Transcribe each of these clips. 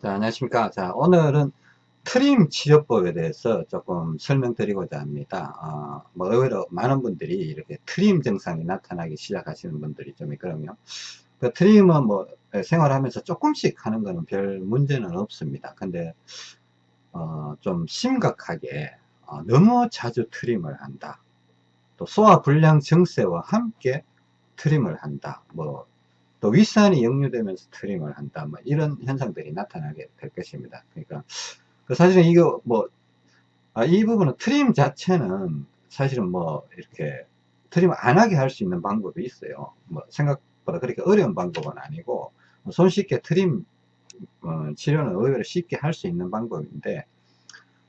자, 안녕하십니까. 자, 오늘은 트림 치료법에 대해서 조금 설명드리고자 합니다. 어, 뭐, 의외로 많은 분들이 이렇게 트림 증상이 나타나기 시작하시는 분들이 좀 있거든요. 그 트림은 뭐, 생활하면서 조금씩 하는 거는 별 문제는 없습니다. 근데, 어, 좀 심각하게, 어, 너무 자주 트림을 한다. 또 소화불량 증세와 함께 트림을 한다. 뭐, 또 윗산이 역류되면서 트림을 한다. 뭐 이런 현상들이 나타나게 될 것입니다. 그러니까 그 사실은 이거 뭐, 아, 이 부분은 트림 자체는 사실은 뭐 이렇게 트림 안 하게 할 수 있는 방법이 있어요. 뭐 생각보다 그렇게 어려운 방법은 아니고 손쉽게 트림 어, 치료는 의외로 쉽게 할 수 있는 방법인데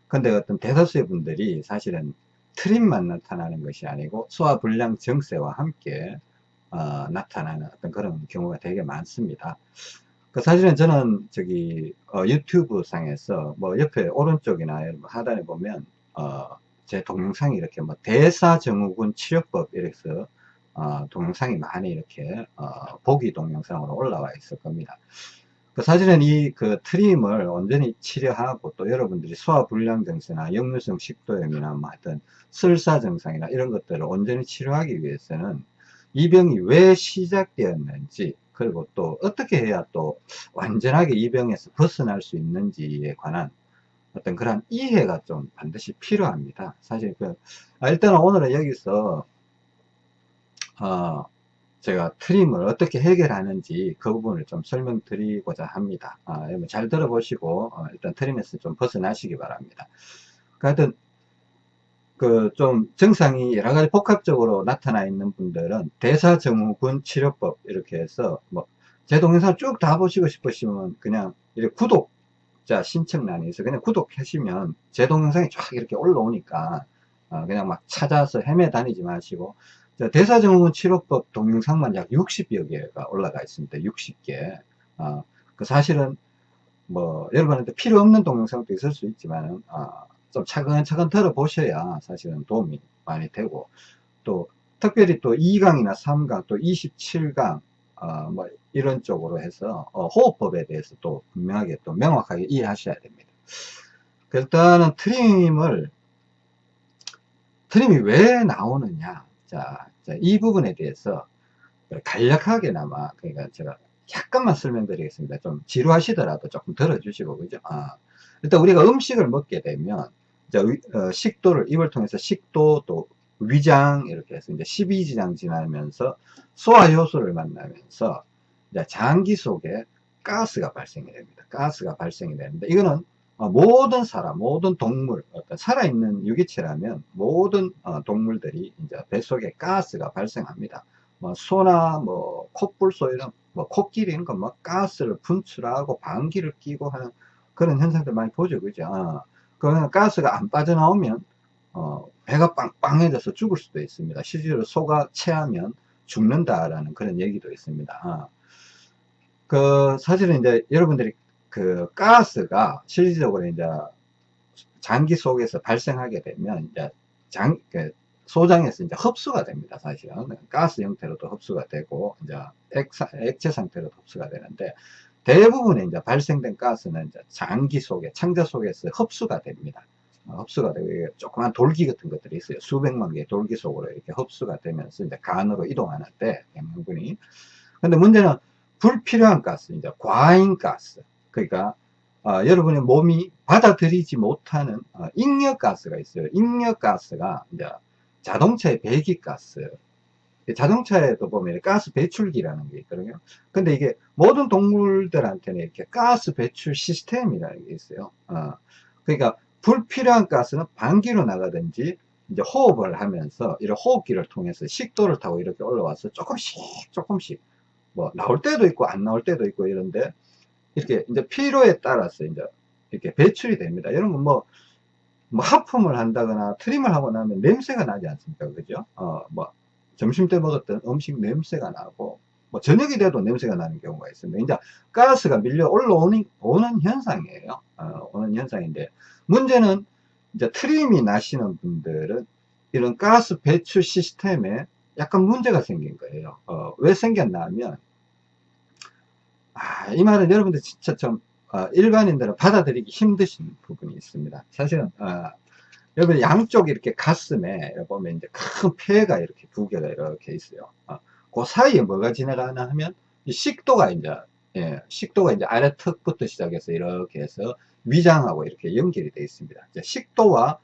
근데 어떤 대다수의 분들이 사실은 트림만 나타나는 것이 아니고 소화불량 증세와 함께 어, 나타나는 어떤 그런 경우가 되게 많습니다. 그 사실은 저는 저기 어, 유튜브 상에서 뭐 옆에 오른쪽이나 하단에 보면 어, 제 동영상이 이렇게 뭐 대사증후군 치료법 이래서 어, 동영상이 많이 이렇게 어, 보기 동영상으로 올라와 있을 겁니다. 그 사실은 이 그 트림을 온전히 치료하고 또 여러분들이 소화불량 증세나 역류성 식도염이나 뭐 하여튼 설사 증상이나 이런 것들을 온전히 치료하기 위해서는 이 병이 왜 시작되었는지 그리고 또 어떻게 해야 또 완전하게 이 병에서 벗어날 수 있는지에 관한 어떤 그런 이해가 좀 반드시 필요합니다. 사실 그 아, 일단은 오늘은 여기서 어 제가 트림을 어떻게 해결하는지 그 부분을 좀 설명드리고자 합니다. 아, 잘 들어보시고 어, 일단 트림에서 좀 벗어나시기 바랍니다. 하여튼 그 좀 증상이 여러 가지 복합적으로 나타나 있는 분들은 대사증후군 치료법 이렇게 해서 뭐 제 동영상 쭉 다 보시고 싶으시면 그냥 이렇게 구독자 신청란에 있어 그냥 구독하시면 제 동영상이 쫙 이렇게 올라오니까 어 그냥 막 찾아서 헤매 다니지 마시고 대사증후군 치료법 동영상만 약 60여 개가 올라가 있습니다. 60개. 어 그 사실은 뭐 여러분한테 필요 없는 동영상도 있을 수 있지만 어 좀 차근차근 들어보셔야 사실은 도움이 많이 되고 또 특별히 또 2강이나 3강 또 27강 어, 뭐 이런 쪽으로 해서 어, 호흡법에 대해서 또 분명하게 또 명확하게 이해하셔야 됩니다. 일단은 트림을 트림이 왜 나오느냐 자, 자, 이 부분에 대해서 간략하게나마 그러니까 제가 약간만 설명드리겠습니다. 좀 지루하시더라도 조금 들어주시고 그죠? 아, 일단 우리가 음식을 먹게 되면 어, 식도를 입을 통해서 식도 또 위장 이렇게 해서 이제 12지장 지나면서 소화효소를 만나면서 이제 장기 속에 가스가 발생이 됩니다. 가스가 발생이 되는데 이거는 어, 모든 사람, 모든 동물, 어떤 살아있는 유기체라면 모든 어, 동물들이 이제 뱃속에 가스가 발생합니다. 뭐 소나 뭐 콧불소 이런 뭐 코끼리 이런 거뭐 가스를 분출하고 방귀를 끼고 하는 그런 현상들 많이 보죠, 그죠? 그러면 가스가 안 빠져나오면 어, 배가 빵빵해져서 죽을 수도 있습니다. 실제로 소가 체하면 죽는다라는 그런 얘기도 있습니다. 어. 그 사실은 이제 여러분들이 그 가스가 실질적으로 이제 장기 속에서 발생하게 되면 이제 장그 소장에서 이제 흡수가 됩니다. 사실은 가스 형태로도 흡수가 되고 이제 액체 상태로도 흡수가 되는데 대부분의 이제 발생된 가스는 이제 장기 속에, 창자 속에서 흡수가 됩니다. 어, 흡수가 되고, 조그만 돌기 같은 것들이 있어요. 수백만 개의 돌기 속으로 이렇게 흡수가 되면서 이제 간으로 이동하는 데, 영양분이. 근데 문제는 불필요한 가스, 이제 과잉 가스. 그러니까, 어, 여러분의 몸이 받아들이지 못하는 어, 잉여 가스가 있어요. 잉여 가스가 이제 자동차의 배기 가스, 자동차에도 보면 가스 배출기라는 게 있거든요. 근데 이게 모든 동물들한테는 이렇게 가스 배출 시스템이라는 게 있어요. 어, 그러니까 불필요한 가스는 반기로 나가든지 이제 호흡을 하면서 이런 호흡기를 통해서 식도를 타고 이렇게 올라와서 조금씩 조금씩 뭐 나올 때도 있고 안 나올 때도 있고 이런데 이렇게 이제 필요에 따라서 이제 이렇게 배출이 됩니다. 이런 건뭐 뭐 하품을 한다거나 트림을 하고 나면 냄새가 나지 않습니까? 그죠? 어, 뭐 점심 때 먹었던 음식 냄새가 나고 뭐 저녁이 돼도 냄새가 나는 경우가 있습니다. 이제 가스가 밀려 올라오는 오는 현상이에요. 어, 오는 현상인데 문제는 이제 트림이 나시는 분들은 이런 가스 배출 시스템에 약간 문제가 생긴 거예요. 어, 왜 생겼나 하면 아, 이 말은 여러분들 진짜 좀 어, 일반인들은 받아들이기 힘드신 부분이 있습니다. 사실은 어, 여러분 양쪽 이렇게 가슴에 보면 이제 큰 폐가 이렇게 두 개가 이렇게 있어요. 어, 그 사이에 뭐가 지나가나 하면 식도가 이제 예, 식도가 이제 아래 턱부터 시작해서 이렇게 해서 위장하고 이렇게 연결이 되어 있습니다. 식도와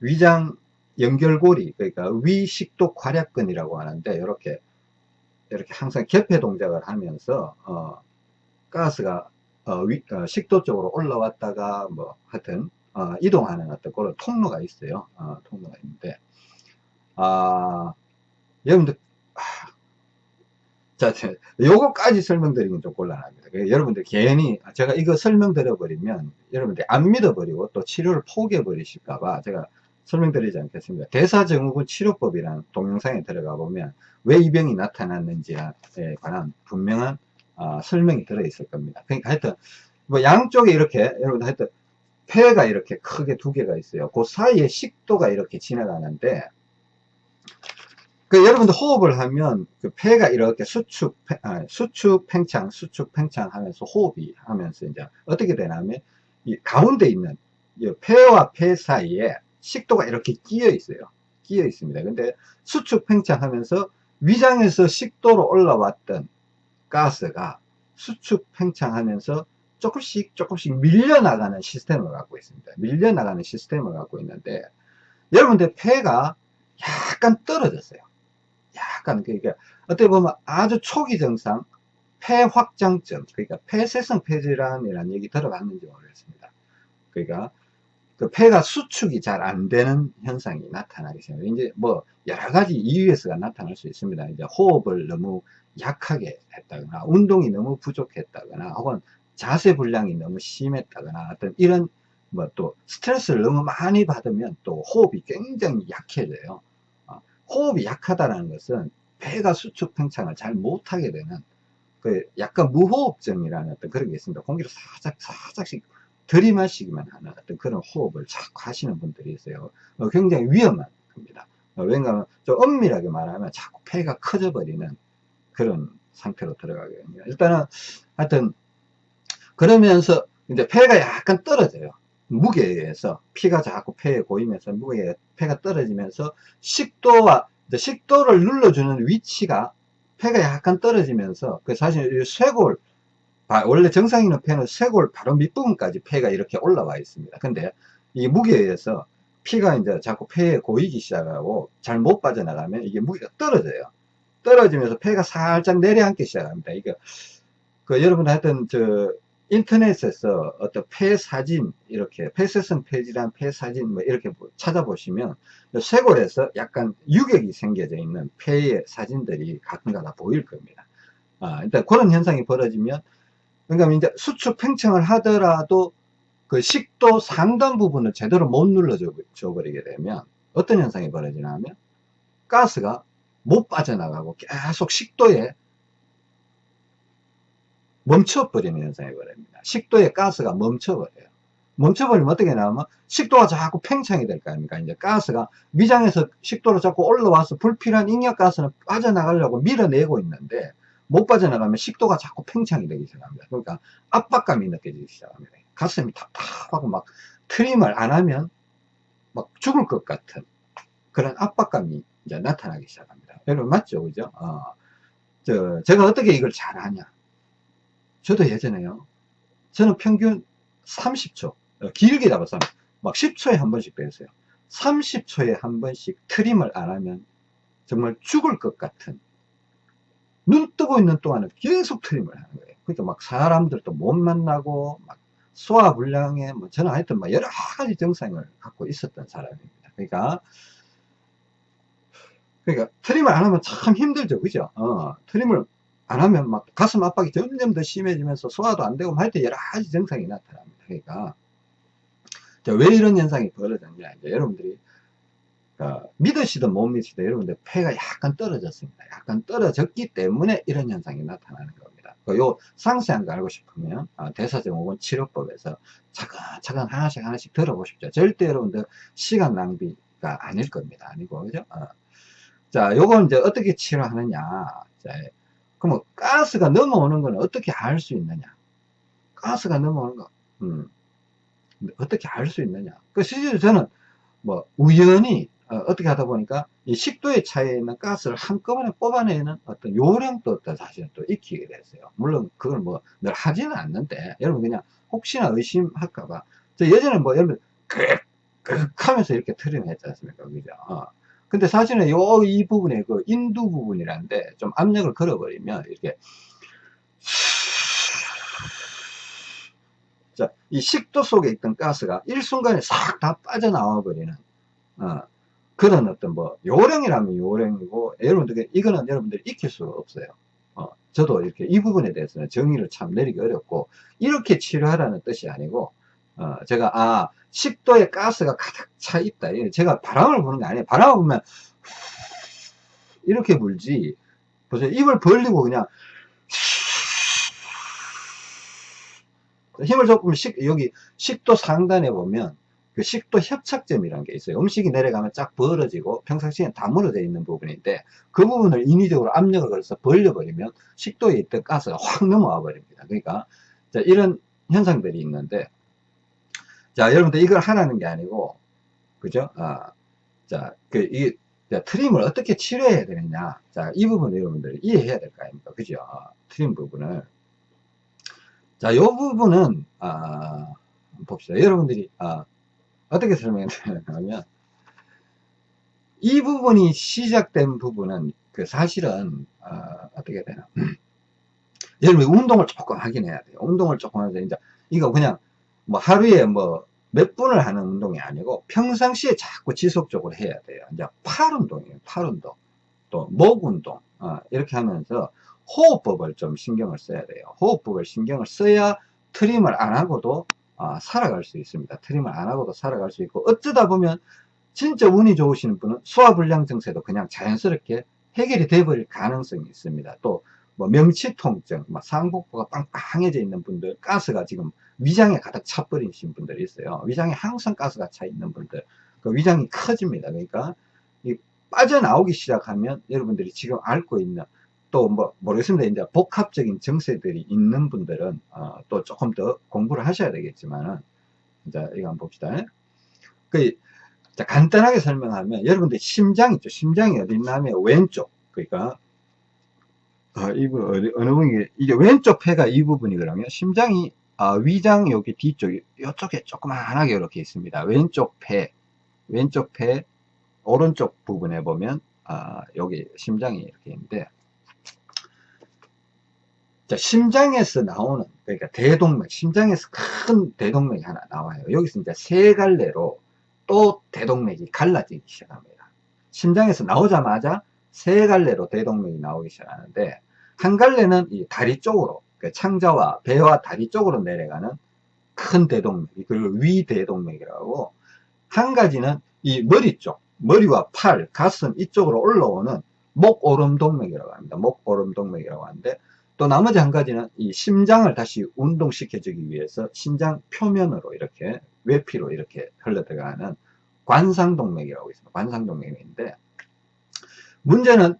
위장 연결고리 그러니까 위식도 괄약근이라고 하는데 이렇게 이렇게 항상 개폐 동작을 하면서 어, 가스가 어, 위, 어, 식도 쪽으로 올라왔다가 뭐 하여튼 어, 이동하는 어떤 그런 통로가 있어요. 어, 통로가 있는데 아 여러분들 아, 자, 요거까지 설명드리면 좀 곤란합니다. 여러분들 괜히 제가 이거 설명드려 버리면 여러분들 안 믿어버리고 또 치료를 포기해 버리실까봐 제가 설명드리지 않겠습니다. 대사증후군 치료법이라는 동영상에 들어가 보면 왜 이 병이 나타났는지에 관한 분명한 어, 설명이 들어 있을 겁니다. 그러니까 하여튼 뭐 양쪽에 이렇게 여러분 하여튼 폐가 이렇게 크게 두 개가 있어요. 그 사이에 식도가 이렇게 지나가는데 그 여러분들 호흡을 하면 그 폐가 이렇게 수축, 아, 수축 팽창, 수축 팽창 하면서 호흡이 하면서 이제 어떻게 되냐면 이 가운데 있는 이 폐와 폐 사이에 식도가 이렇게 끼어 있어요. 끼어 있습니다. 근데 수축 팽창 하면서 위장에서 식도로 올라왔던 가스가 수축 팽창하면서 조금씩 조금씩 밀려나가는 시스템을 갖고 있습니다. 밀려나가는 시스템을 갖고 있는데 여러분들 폐가 약간 떨어졌어요. 약간 그러니까 어떻게 보면 아주 초기 증상 폐 확장증 그러니까 폐쇄성 폐질환이라는 얘기 들어봤는지 모르겠습니다. 그러니까 그 폐가 수축이 잘 안 되는 현상이 나타나기 시작해요. 이제 뭐 여러 가지 이유에서가 나타날 수 있습니다. 이제 호흡을 너무 약하게 했다거나 운동이 너무 부족했다거나 혹은 자세 불량이 너무 심했다거나 어떤 이런 뭐 또 스트레스를 너무 많이 받으면 또 호흡이 굉장히 약해져요. 호흡이 약하다는 것은 폐가 수축 팽창을 잘 못하게 되는 그 약간 무호흡증이라는 어떤 그런 게 있습니다. 공기를 살짝 살짝씩 들이마시기만 하는 어떤 그런 호흡을 자꾸 하시는 분들이 있어요. 어, 굉장히 위험한 겁니다. 어, 왜냐하면 좀 엄밀하게 말하면 자꾸 폐가 커져 버리는 그런 상태로 들어가게 됩니다. 일단은 하여튼 그러면서 이제 폐가 약간 떨어져요. 무게에 의해서 피가 자꾸 폐에 고이면서 무게에 폐가 떨어지면서 식도와 식도를 눌러주는 위치가 폐가 약간 떨어지면서 그 사실 쇄골 원래 정상인의 폐는 쇄골 바로 밑부분까지 폐가 이렇게 올라와 있습니다. 근데 이 무게에 의해서 피가 이제 자꾸 폐에 고이기 시작하고 잘 못 빠져나가면 이게 무게가 떨어져요. 떨어지면서 폐가 살짝 내려앉기 시작합니다. 이게 그 여러분 하여튼 저 인터넷에서 어떤 폐 사진 이렇게 폐쇄성 폐질환 폐 사진 뭐 이렇게 찾아보시면 쇄골에서 약간 유격이 생겨져 있는 폐의 사진들이 가끔가다 보일 겁니다. 아, 일단 그런 현상이 벌어지면 그러니까 이제 수축 팽창을 하더라도 그 식도 상단 부분을 제대로 못 눌러줘 버리게 되면 어떤 현상이 벌어지냐 하면 가스가 못 빠져나가고 계속 식도에 멈춰버리는 현상이 벌어집니다. 식도에 가스가 멈춰버려요. 멈춰버리면 어떻게 나오면 식도가 자꾸 팽창이 될 거 아닙니까? 이제 가스가 위장에서 식도로 자꾸 올라와서 불필요한 ing약가스는 빠져나가려고 밀어내고 있는데 못 빠져나가면 식도가 자꾸 팽창이 되기 시작합니다. 그러니까 압박감이 느껴지기 시작합니다. 가슴이 답답하고 막 트림을 안 하면 막 죽을 것 같은 그런 압박감이 이제 나타나기 시작합니다. 여러분 맞죠? 그죠? 어, 저, 제가 어떻게 이걸 잘 하냐? 저도 예전에요. 저는 평균 30초, 어, 길게 잡아서 막 10초에 한 번씩 빼었어요. 30초에 한 번씩 트림을 안 하면 정말 죽을 것 같은 눈 뜨고 있는 동안은 계속 트림을 하는 거예요. 그러니까 막 사람들도 못 만나고 막 소화불량에 뭐 저는 하여튼 막 여러 가지 증상을 갖고 있었던 사람입니다. 그러니까 그러니까 트림을 안 하면 참 힘들죠. 그죠? 어, 트림을 안 하면 막 가슴 압박이 점점 더 심해지면서 소화도 안 되고 하여튼 여러 가지 증상이 나타납니다. 그러니까 왜 이런 현상이 벌어졌냐 이제 여러분들이 어, 믿으시든 못 믿으시든 여러분들 폐가 약간 떨어졌습니다. 약간 떨어졌기 때문에 이런 현상이 나타나는 겁니다. 그요 상세한 거 알고 싶으면 어, 대사증후군 치료법에서 차근차근 하나씩 하나씩 들어보십시오. 절대 여러분들 시간 낭비가 아닐 겁니다. 아니고 그죠? 어. 자, 요건 이제 어떻게 치료하느냐. 자, 그러면 가스가 넘어오는 건 어떻게 알 수 있느냐? 가스가 넘어오는 거. 음. 어떻게 알 수 있느냐. 그 실제로 저는 뭐 우연히 어, 떻게 하다 보니까 이 식도의 차이에 있는 가스를 한꺼번에 뽑아내는 어떤 요령도 또 사실은 또 익히게 됐어요. 물론 그걸 뭐 늘 하지는 않는데 여러분 그냥 혹시나 의심할까봐 저 예전에 뭐 여러분 끄끄 하면서 이렇게 트림 했지 않습니까? 그죠? 어. 근데 사실은 요 이 부분에 그 인두 부분이란데 좀 압력을 걸어버리면 이렇게 자, 이 식도 속에 있던 가스가 일순간에 싹 다 빠져나와 버리는 어, 그런 어떤 뭐 요령이라면 요령이고 여러분들 이거는 여러분들이 익힐 수가 없어요. 어, 저도 이렇게 이 부분에 대해서는 정의를 참 내리기 어렵고 이렇게 치료하라는 뜻이 아니고 어, 제가 아 식도에 가스가 가득 차 있다. 제가 바람을 부는 게 아니에요. 바람을 불면 이렇게 불지 보세요. 입을 벌리고 그냥 힘을 조금 식, 여기 식도 상단에 보면 그 식도 협착점이라는 게 있어요. 음식이 내려가면 쫙 벌어지고 평상시에 다물어져 있는 부분인데 그 부분을 인위적으로 압력을 걸어서 벌려버리면 식도에 있던 가스가 확 넘어와 버립니다. 그러니까 자, 이런 현상들이 있는데 자 여러분들 이걸 하라는 게 아니고 그죠? 아, 자, 그, 이, 자, 트림을 어떻게 치료해야 되느냐. 자, 이 부분을 여러분들이 이해해야 될 거 아닙니까? 그죠? 트림 부분을. 자, 요 부분은, 아, 봅시다. 여러분들이, 아, 어떻게 설명하냐면, 이 부분이 시작된 부분은, 그 사실은, 아, 어떻게 되나. 여러분 운동을 조금 하긴 해야 돼요. 운동을 조금 하자. 이제, 이거 그냥, 뭐 하루에 뭐, 몇 분을 하는 운동이 아니고, 평상시에 자꾸 지속적으로 해야 돼요. 이제 팔 운동이에요. 팔 운동. 또, 목 운동. 어, 이렇게 하면서, 호흡법을 좀 신경을 써야 돼요. 호흡법을 신경을 써야 트림을 안 하고도 어, 살아갈 수 있습니다. 트림을 안 하고도 살아갈 수 있고 어쩌다 보면 진짜 운이 좋으시는 분은 소화불량 증세도 그냥 자연스럽게 해결이 돼버릴 가능성이 있습니다. 또 뭐 명치통증, 뭐 상복부가 빵빵해져 있는 분들, 가스가 지금 위장에 가득 차버리신 분들이 있어요. 위장에 항상 가스가 차 있는 분들, 그 위장이 커집니다. 그러니까 빠져나오기 시작하면 여러분들이 지금 앓고 있는 또 뭐 모르겠습니다. 이제 복합적인 정세들이 있는 분들은 어, 또 조금 더 공부를 하셔야 되겠지만은 이제 이거 한번 봅시다. 그 자, 간단하게 설명하면 여러분들 심장 있죠. 심장이 어디 있냐면 왼쪽 그러니까 어, 어디, 어느 부분이 이게 왼쪽 폐가 이 부분이거든요. 심장이 어, 위장 여기 뒤쪽 이쪽에 조그만하게 이렇게 있습니다. 왼쪽 폐 왼쪽 폐 오른쪽 부분에 보면 아, 여기 심장이 이렇게 있는데 자, 심장에서 나오는, 그러니까 대동맥, 심장에서 큰 대동맥이 하나 나와요. 여기서 이제 세 갈래로 또 대동맥이 갈라지기 시작합니다. 심장에서 나오자마자 세 갈래로 대동맥이 나오기 시작하는데, 한 갈래는 이 다리 쪽으로, 그러니까 창자와 배와 다리 쪽으로 내려가는 큰 대동맥, 그리고 위대동맥이라고, 한 가지는 이 머리 쪽, 머리와 팔, 가슴 이쪽으로 올라오는 목오름동맥이라고 합니다. 목오름동맥이라고 하는데, 또 나머지 한 가지는 이 심장을 다시 운동시켜주기 위해서 심장 표면으로 이렇게 외피로 이렇게 흘러 들어가는 관상동맥이라고 있습니다. 관상동맥인데 문제는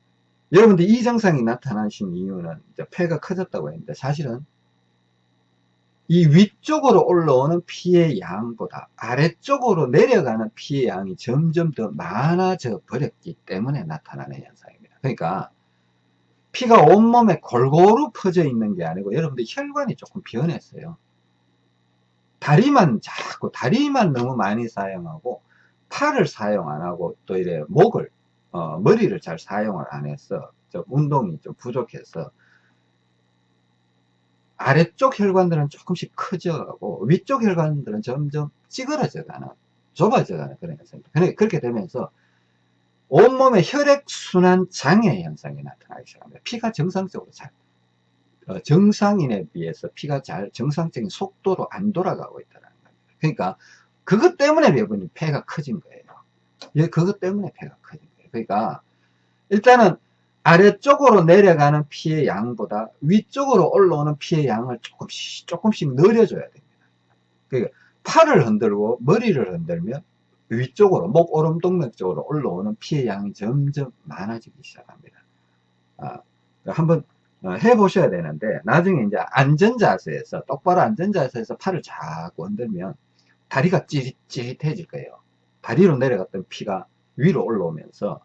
여러분들 이 증상이 나타나신 이유는 폐가 커졌다고 했는데 사실은 이 위쪽으로 올라오는 피의 양보다 아래쪽으로 내려가는 피의 양이 점점 더 많아져 버렸기 때문에 나타나는 현상입니다. 그러니까 피가 온몸에 골고루 퍼져 있는 게 아니고 여러분들 혈관이 조금 변했어요. 다리만 자꾸 다리만 너무 많이 사용하고 팔을 사용 안 하고 또 이래 목을 어, 머리를 잘 사용을 안 해서 좀 운동이 좀 부족해서 아래쪽 혈관들은 조금씩 커져가고 위쪽 혈관들은 점점 찌그러져가는 좁아져가는 그런 현상입니다. 그러니까 그렇게 되면서 온몸에 혈액순환 장애 현상이 나타나기 시작합니다. 피가 정상적으로 잘, 어, 정상인에 비해서 피가 잘 정상적인 속도로 안 돌아가고 있다는 겁니다. 그러니까 그것 때문에 여러분이 폐가 커진 거예요. 예, 그것 때문에 폐가 커진. 그러니까 일단은 아래쪽으로 내려가는 피의 양보다 위쪽으로 올라오는 피의 양을 조금씩 조금씩 늘려줘야 됩니다. 그러니까 팔을 흔들고 머리를 흔들면 위쪽으로 목 오름 동맥 쪽으로 올라오는 피의 양이 점점 많아지기 시작합니다. 아, 한번 어, 해보셔야 되는데 나중에 이제 안전자세에서 똑바로 안전자세에서 팔을 자꾸 흔들면 다리가 찌릿찌릿해질 거예요. 다리로 내려갔던 피가 위로 올라오면서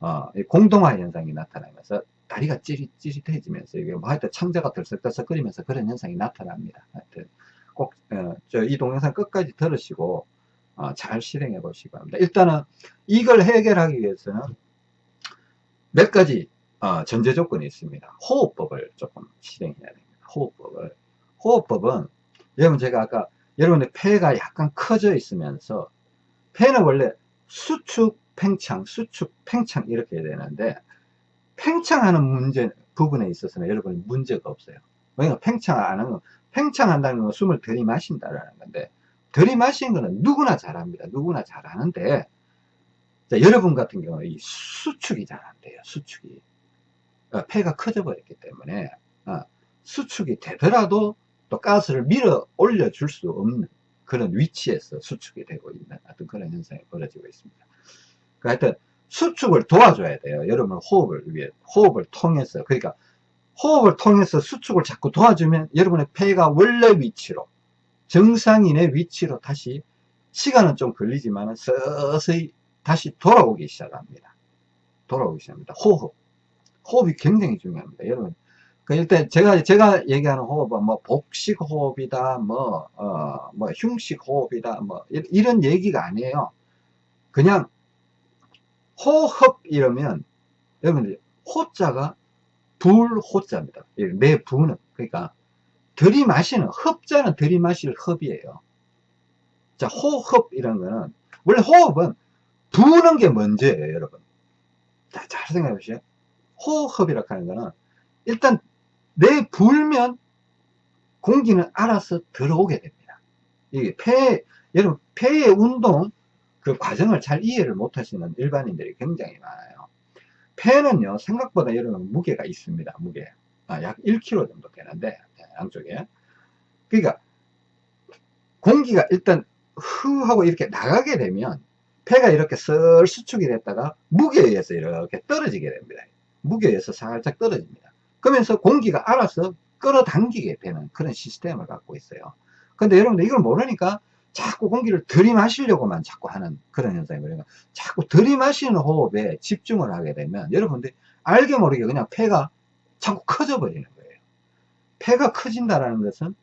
어, 공동화 현상이 나타나면서 다리가 찌릿 찌릿해지면서 이게 뭐 하여튼 창자가 들썩들썩 거리면서 그런 현상이 나타납니다. 하여튼 꼭, 어, 이 동영상 끝까지 들으시고, 어, 잘 실행해 보시기 바랍니다. 일단은 이걸 해결하기 위해서는 몇 가지, 어, 전제 조건이 있습니다. 호흡법을 조금 실행해야 됩니다. 호흡법을. 호흡법은, 여러분 제가 아까, 여러분의 폐가 약간 커져 있으면서, 폐는 원래 수축, 팽창, 수축, 팽창 이렇게 해야 되는데, 팽창하는 문제, 부분에 있어서는 여러분 문제가 없어요. 왜냐면 팽창 안 하는 건, 팽창한다는 건 숨을 들이마신다라는 건데, 들이마시는 거는 누구나 잘합니다. 누구나 잘하는데, 자, 여러분 같은 경우는 이 수축이 잘 안 돼요. 수축이. 어, 폐가 커져 버렸기 때문에, 어, 수축이 되더라도 또 가스를 밀어 올려 줄 수 없는 그런 위치에서 수축이 되고 있는 어떤 그런 현상이 벌어지고 있습니다. 그 하여튼, 수축을 도와줘야 돼요. 여러분 호흡을 위해 호흡을 통해서 그러니까 호흡을 통해서 수축을 자꾸 도와주면 여러분의 폐가 원래 위치로 정상인의 위치로 다시 시간은 좀 걸리지만 서서히 다시 돌아오기 시작합니다. 돌아오기 시작합니다. 호흡 호흡이 굉장히 중요합니다. 여러분 그 일단 제가 제가 얘기하는 호흡은 뭐 복식 호흡이다 뭐 어, 뭐 흉식 호흡이다 뭐 이런 얘기가 아니에요. 그냥 호흡 이러면 여러분들 호자가 불 호자입니다. 내 부는 그러니까 들이마시는 흡자는 들이마실 흡이에요. 자 호흡 이런 거는 원래 호흡은 부는 게 먼저예요 여러분. 자, 잘 생각해 보시죠. 호흡이라고 하는 거는 일단 내 불면 공기는 알아서 들어오게 됩니다. 이게 폐, 여러분 폐의 운동 그 과정을 잘 이해를 못 하시는 일반인들이 굉장히 많아요. 폐는요, 생각보다 여러분 무게가 있습니다. 무게. 아, 약 1kg 정도 되는데, 네, 양쪽에. 그러니까, 공기가 일단 흐 하고 이렇게 나가게 되면, 폐가 이렇게 썰 수축이 됐다가 무게에 의해서 이렇게 떨어지게 됩니다. 무게에 의해서 살짝 떨어집니다. 그러면서 공기가 알아서 끌어당기게 되는 그런 시스템을 갖고 있어요. 근데 여러분들 이걸 모르니까 자꾸 공기를 들이마시려고만 자꾸 하는 그런 현상이 그러니까 자꾸 들이마시는 호흡에 집중을 하게 되면 여러분들이 알게 모르게 그냥 폐가 자꾸 커져 버리는 거예요. 폐가 커진다는 것은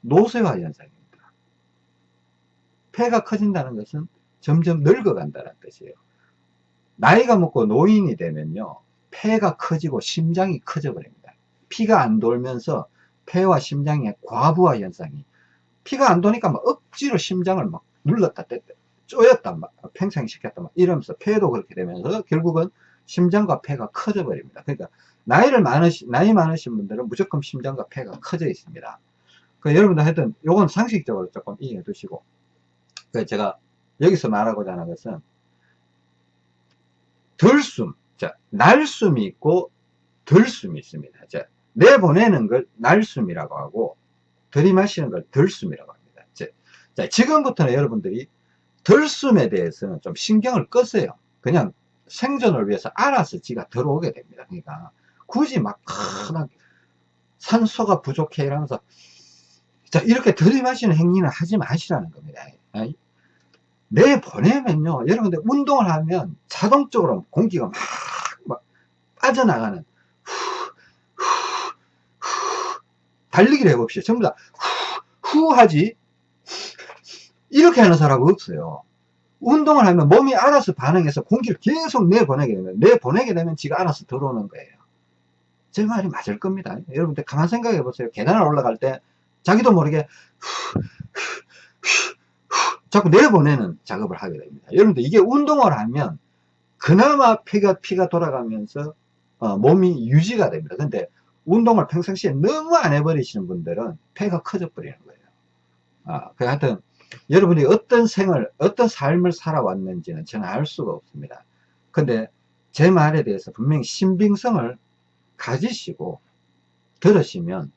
노쇠화 현상입니다. 폐가 커진다는 것은 점점 늙어간다는 뜻이에요. 나이가 먹고 노인이 되면요. 폐가 커지고 심장이 커져 버립니다. 피가 안 돌면서 폐와 심장의 과부하 현상이 피가 안 도니까 막 억지로 심장을 막 눌렀다 뗐다 쪼였다 막 팽창시켰다 막 이러면서 폐도 그렇게 되면서 결국은 심장과 폐가 커져 버립니다. 그러니까 나이를 많으시 나이 많으신 분들은 무조건 심장과 폐가 커져 있습니다. 그 여러분들 하여튼 요건 상식적으로 조금 이해해 두시고 그 제가 여기서 말하고자 하는 것은 덜숨 자 날숨이 있고 덜숨이 있습니다. 자 내보내는 걸 날숨이라고 하고 들이마시는 걸 덜숨이라고 합니다. 자, 지금부터는 여러분들이 덜숨에 대해서는 좀 신경을 끄세요. 그냥 생존을 위해서 알아서 지가 들어오게 됩니다. 그러니까 굳이 막 크게 산소가 부족해 이러면서 자 이렇게 들이마시는 행위는 하지 마시라는 겁니다. 내보내면요 여러분들 운동을 하면 자동적으로 공기가 막, 막 빠져나가는 달리기를 해봅시다. 전부 다 후, 후 하지. 이렇게 하는 사람은 없어요. 운동을 하면 몸이 알아서 반응해서 공기를 계속 내보내게 되면, 내보내게 되면 지가 알아서 들어오는 거예요. 제 말이 맞을 겁니다. 여러분들 가만 생각해 보세요. 계단을 올라갈 때 자기도 모르게 후, 후, 후, 자꾸 내보내는 작업을 하게 됩니다. 여러분들 이게 운동을 하면 그나마 피가, 피가 돌아가면서 어, 몸이 유지가 됩니다. 근데 운동을 평상시에 너무 안 해버리시는 분들은 폐가 커져 버리는 거예요. 아, 그 하여튼, 여러분이 어떤 생을, 어떤 삶을 살아왔는지는 저는 알 수가 없습니다. 근데 제 말에 대해서 분명히 신빙성을 가지시고 들으시면,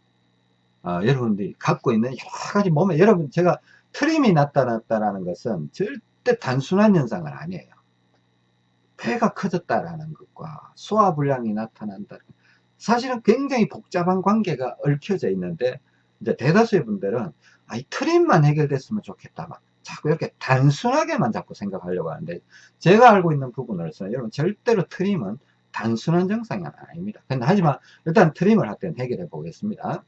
어, 여러분들이 갖고 있는 여러 가지 몸에, 여러분, 제가 트림이 나타났다는 것은 절대 단순한 현상은 아니에요. 폐가 커졌다라는 것과 소화불량이 나타난다. 사실은 굉장히 복잡한 관계가 얽혀져 있는데 이제 대다수의 분들은 아, 이 트림만 해결됐으면 좋겠다 막 자꾸 이렇게 단순하게만 자꾸 생각하려고 하는데 제가 알고 있는 부분으로서는 여러분 절대로 트림은 단순한 증상이 아닙니다. 근데 하지만 일단 트림을 할 때는 해결해 보겠습니다.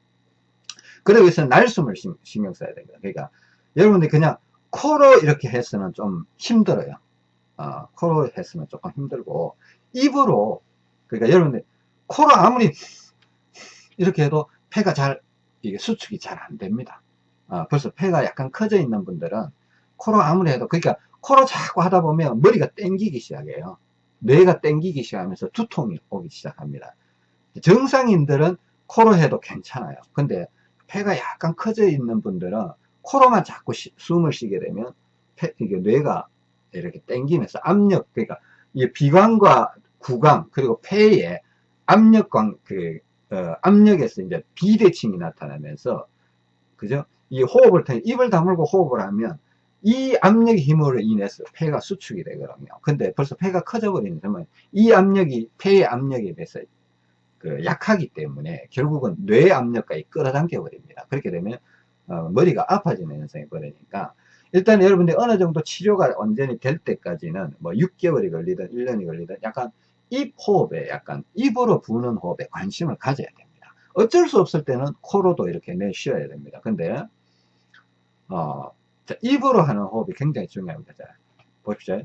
그러기 위해서 날숨을 신경 써야 됩니다. 그러니까 여러분들이 그냥 코로 이렇게 해서는 좀 힘들어요. 어, 코로 해서는 조금 힘들고 입으로 그러니까 여러분들 코로 아무리 이렇게 해도 폐가 잘 이게 수축이 잘 안 됩니다. 어, 벌써 폐가 약간 커져 있는 분들은 코로 아무리 해도 그러니까 코로 자꾸 하다 보면 머리가 땡기기 시작해요. 뇌가 땡기기 시작하면서 두통이 오기 시작합니다. 정상인들은 코로 해도 괜찮아요. 근데 폐가 약간 커져 있는 분들은 코로만 자꾸 시, 숨을 쉬게 되면 폐, 이게 뇌가 이렇게 땡기면서 압력, 그러니까 이 비강과 구강 그리고 폐에 압력광 그 어, 압력에서 이제 비대칭이 나타나면서 그죠? 이 호흡을 통해 입을 다물고 호흡을 하면 이 압력의 힘으로 인해서 폐가 수축이 되거든요. 근데 벌써 폐가 커져 버리는 점은 이 압력이 폐의 압력에 비해서 그 약하기 때문에 결국은 뇌 압력까지 끌어당겨 버립니다. 그렇게 되면 어, 머리가 아파지는 현상이 벌어지니까 일단 여러분들 어느 정도 치료가 완전히 될 때까지는 뭐 6개월이 걸리든 1년이 걸리든 약간 입 호흡에 약간 입으로 부는 호흡에 관심을 가져야 됩니다. 어쩔 수 없을 때는 코로도 이렇게 내쉬어야 됩니다. 근데 어, 자, 입으로 하는 호흡이 굉장히 중요합니다. 자, 보십시오.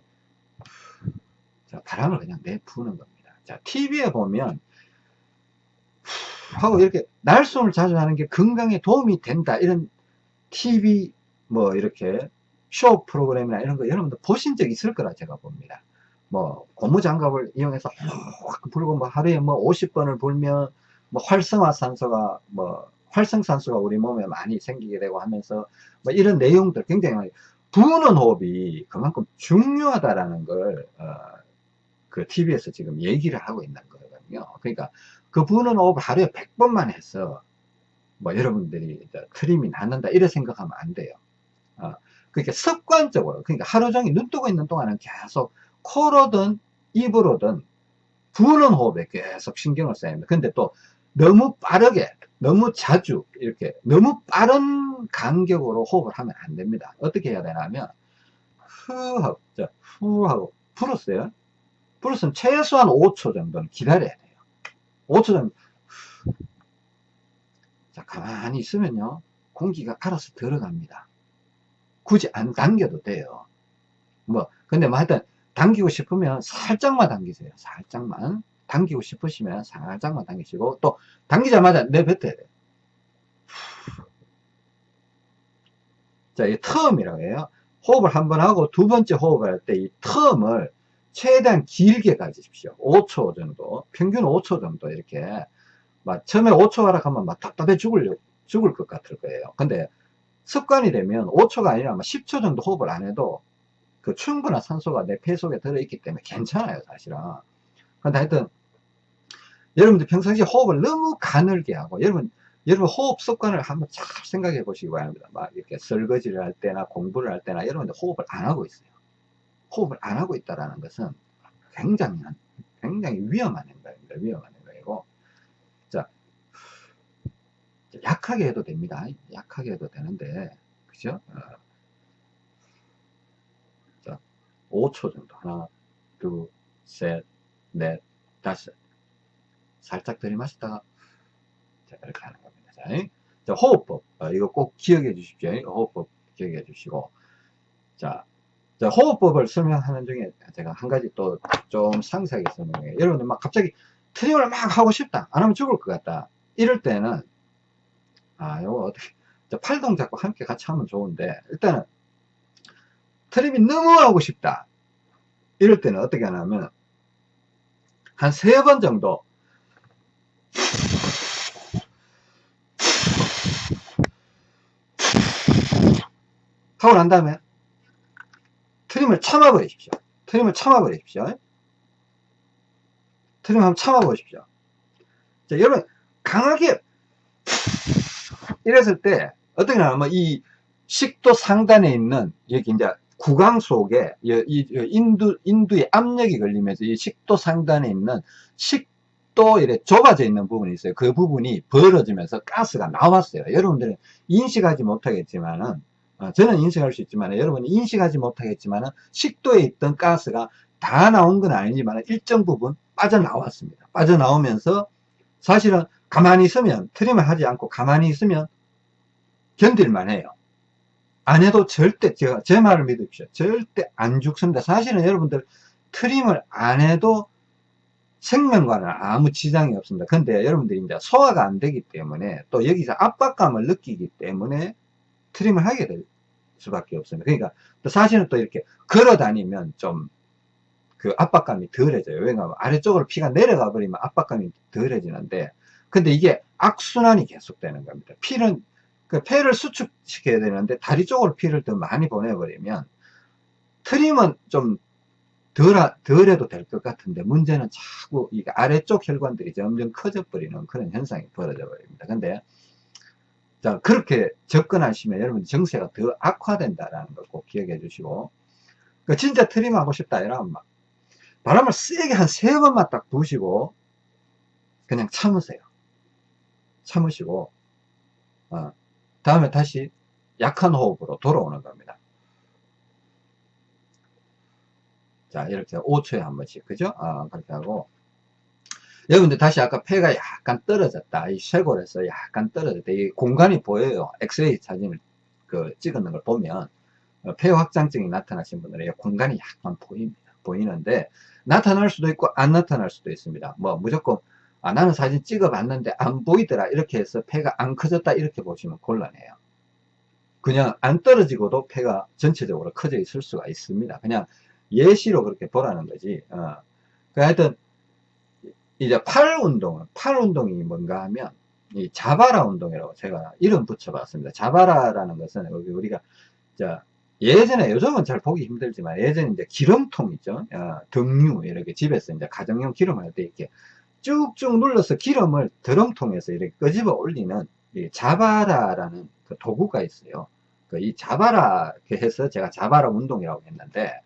자, 바람을 그냥 내푸는 겁니다. 자, TV에 보면 하고 이렇게 날숨을 자주 하는 게 건강에 도움이 된다 이런 TV 뭐 이렇게 쇼 프로그램이나 이런 거 여러분들 보신 적 있을 거라 제가 봅니다 뭐 고무장갑을 이용해서 확 불고 뭐 하루에 뭐 50번을 불면 뭐 활성화산소가 뭐 활성산소가 우리 몸에 많이 생기게 되고 하면서 뭐 이런 내용들 굉장히 부는 호흡이 그만큼 중요하다라는 걸, 어, 그 TV에서 지금 얘기를 하고 있는 거거든요. 그러니까 그 부는 호흡을 하루에 100번만 해서 뭐 여러분들이 트림이 낫는다 이래 생각하면 안 돼요. 어, 그러니까 습관적으로 그러니까 하루 종일 눈 뜨고 있는 동안은 계속 코로든 입으로든 부는 호흡에 계속 신경을 써야 합니다. 근데 또 너무 빠르게 너무 자주 이렇게 너무 빠른 간격으로 호흡을 하면 안 됩니다. 어떻게 해야 되냐면 후 하고 자, 후 하고 불었어요. 불었으면 최소한 5초 정도는 기다려야 돼요. 5초 정도 자 가만히 있으면요 공기가 알아서 들어갑니다. 굳이 안 당겨도 돼요. 뭐 근데 뭐 하여튼 당기고 싶으면 살짝만 당기세요. 살짝만 당기고 싶으시면 살짝만 당기시고 또 당기자마자 내뱉어야 돼요. 자, 이 term이라고 해요. 호흡을 한 번 하고 두 번째 호흡을 할 때 이 term을 최대한 길게 가지십시오. 5초 정도, 평균 5초 정도 이렇게 막 처음에 5초 하라 하면 막 답답해 죽을 죽을 것 같을 거예요. 근데 습관이 되면 5초가 아니라 10초 정도 호흡을 안 해도 그 충분한 산소가 내 폐 속에 들어있기 때문에 괜찮아요, 사실은. 근데 하여튼 여러분들 평상시에 호흡을 너무 가늘게 하고 여러분 여러분 호흡 습관을 한번 잘 생각해 보시기 바랍니다. 막 이렇게 설거지를 할 때나 공부를 할 때나 여러분들 호흡을 안 하고 있어요. 호흡을 안 하고 있다라는 것은 굉장히 굉장히 위험한 행동입니다. 위험한 행동이고 자 약하게 해도 됩니다. 약하게 해도 되는데 그죠? 어. 자 5초 정도 하나 둘셋넷 다섯 살짝 들이마시다가 자, 이렇게 하는 겁니다. 자, 자 호흡법. 어, 이거 꼭 기억해 주십시오. 호흡법 기억해 주시고. 자, 자, 호흡법을 설명하는 중에 제가 한 가지 또 좀 상세하게 설명해요. 여러분들 막 갑자기 트림을 막 하고 싶다. 안 하면 죽을 것 같다. 이럴 때는, 아, 요거 어떻게, 팔 동작과 함께 같이 하면 좋은데, 일단은, 트림이 너무 하고 싶다. 이럴 때는 어떻게 하냐면, 한 세 번 정도 하고 난 다음에 트림을 참아 버리십시오. 트림을 참아 버리십시오. 트림 한번 참아 보십시오. 자, 여러분 강하게 이랬을 때 어떻게 하냐면 이 식도 상단에 있는 여기 이제 구강 속에 이 인두 인두의 압력이 걸리면서 이 식도 상단에 있는 식또 이래 좁아져 있는 부분이 있어요. 그 부분이 벌어지면서 가스가 나왔어요. 여러분들은 인식하지 못하겠지만은, 어, 저는 인식할 수 있지만, 여러분이 인식하지 못하겠지만은, 식도에 있던 가스가 다 나온 건 아니지만, 일정 부분 빠져나왔습니다. 빠져나오면서, 사실은 가만히 있으면, 트림을 하지 않고 가만히 있으면, 견딜만 해요. 안 해도 절대, 제가, 제 말을 믿으십시오. 절대 안 죽습니다. 사실은 여러분들, 트림을 안 해도 생명과는 아무 지장이 없습니다. 근데 여러분들이 이제 소화가 안 되기 때문에 또 여기서 압박감을 느끼기 때문에 트림을 하게 될 수밖에 없습니다. 그러니까 또 사실은 또 이렇게 걸어 다니면 좀 그 압박감이 덜해져요. 왜냐하면 아래쪽으로 피가 내려가 버리면 압박감이 덜해지는데 근데 이게 악순환이 계속되는 겁니다. 피는 그 폐를 수축시켜야 되는데 다리 쪽으로 피를 더 많이 보내버리면 트림은 좀 덜, 덜 해도 될 것 같은데 문제는 자꾸 이 아래쪽 혈관들이 점점 커져 버리는 그런 현상이 벌어져 버립니다. 근데 자 그렇게 접근하시면 여러분 정세가 더 악화된다라는 걸 꼭 기억해 주시고 그 진짜 트림 하고 싶다 이러면 막 바람을 세게 한 세 번만 딱 부시고 그냥 참으세요. 참으시고 어, 다음에 다시 약한 호흡으로 돌아오는 겁니다. 자, 이렇게 5초에 한 번씩, 그죠? 아, 그렇게 하고. 여러분들 다시 아까 폐가 약간 떨어졌다. 이 쇄골에서 약간 떨어졌다. 이 공간이 보여요. 엑스레이 사진을 그 찍는 걸 보면, 어, 폐 확장증이 나타나신 분들은 공간이 약간 보입니다. 보이는데, 나타날 수도 있고, 안 나타날 수도 있습니다. 뭐, 무조건, 아, 나는 사진 찍어 봤는데 안 보이더라. 이렇게 해서 폐가 안 커졌다. 이렇게 보시면 곤란해요. 그냥 안 떨어지고도 폐가 전체적으로 커져 있을 수가 있습니다. 그냥 예시로 그렇게 보라는 거지. 어. 그 하여튼, 이제 팔 운동은, 팔 운동이 뭔가 하면, 이 자바라 운동이라고 제가 이름 붙여봤습니다. 자바라라는 것은 우리가, 자, 예전에, 요즘은 잘 보기 힘들지만, 예전에 이제 기름통 있죠? 어, 등유, 이렇게 집에서 이제 가정용 기름을 할때 이렇게 쭉쭉 눌러서 기름을 드럼통에서 이렇게 끄집어 올리는 이 자바라라는 그 도구가 있어요. 그 이 자바라 해서 제가 자바라 운동이라고 했는데,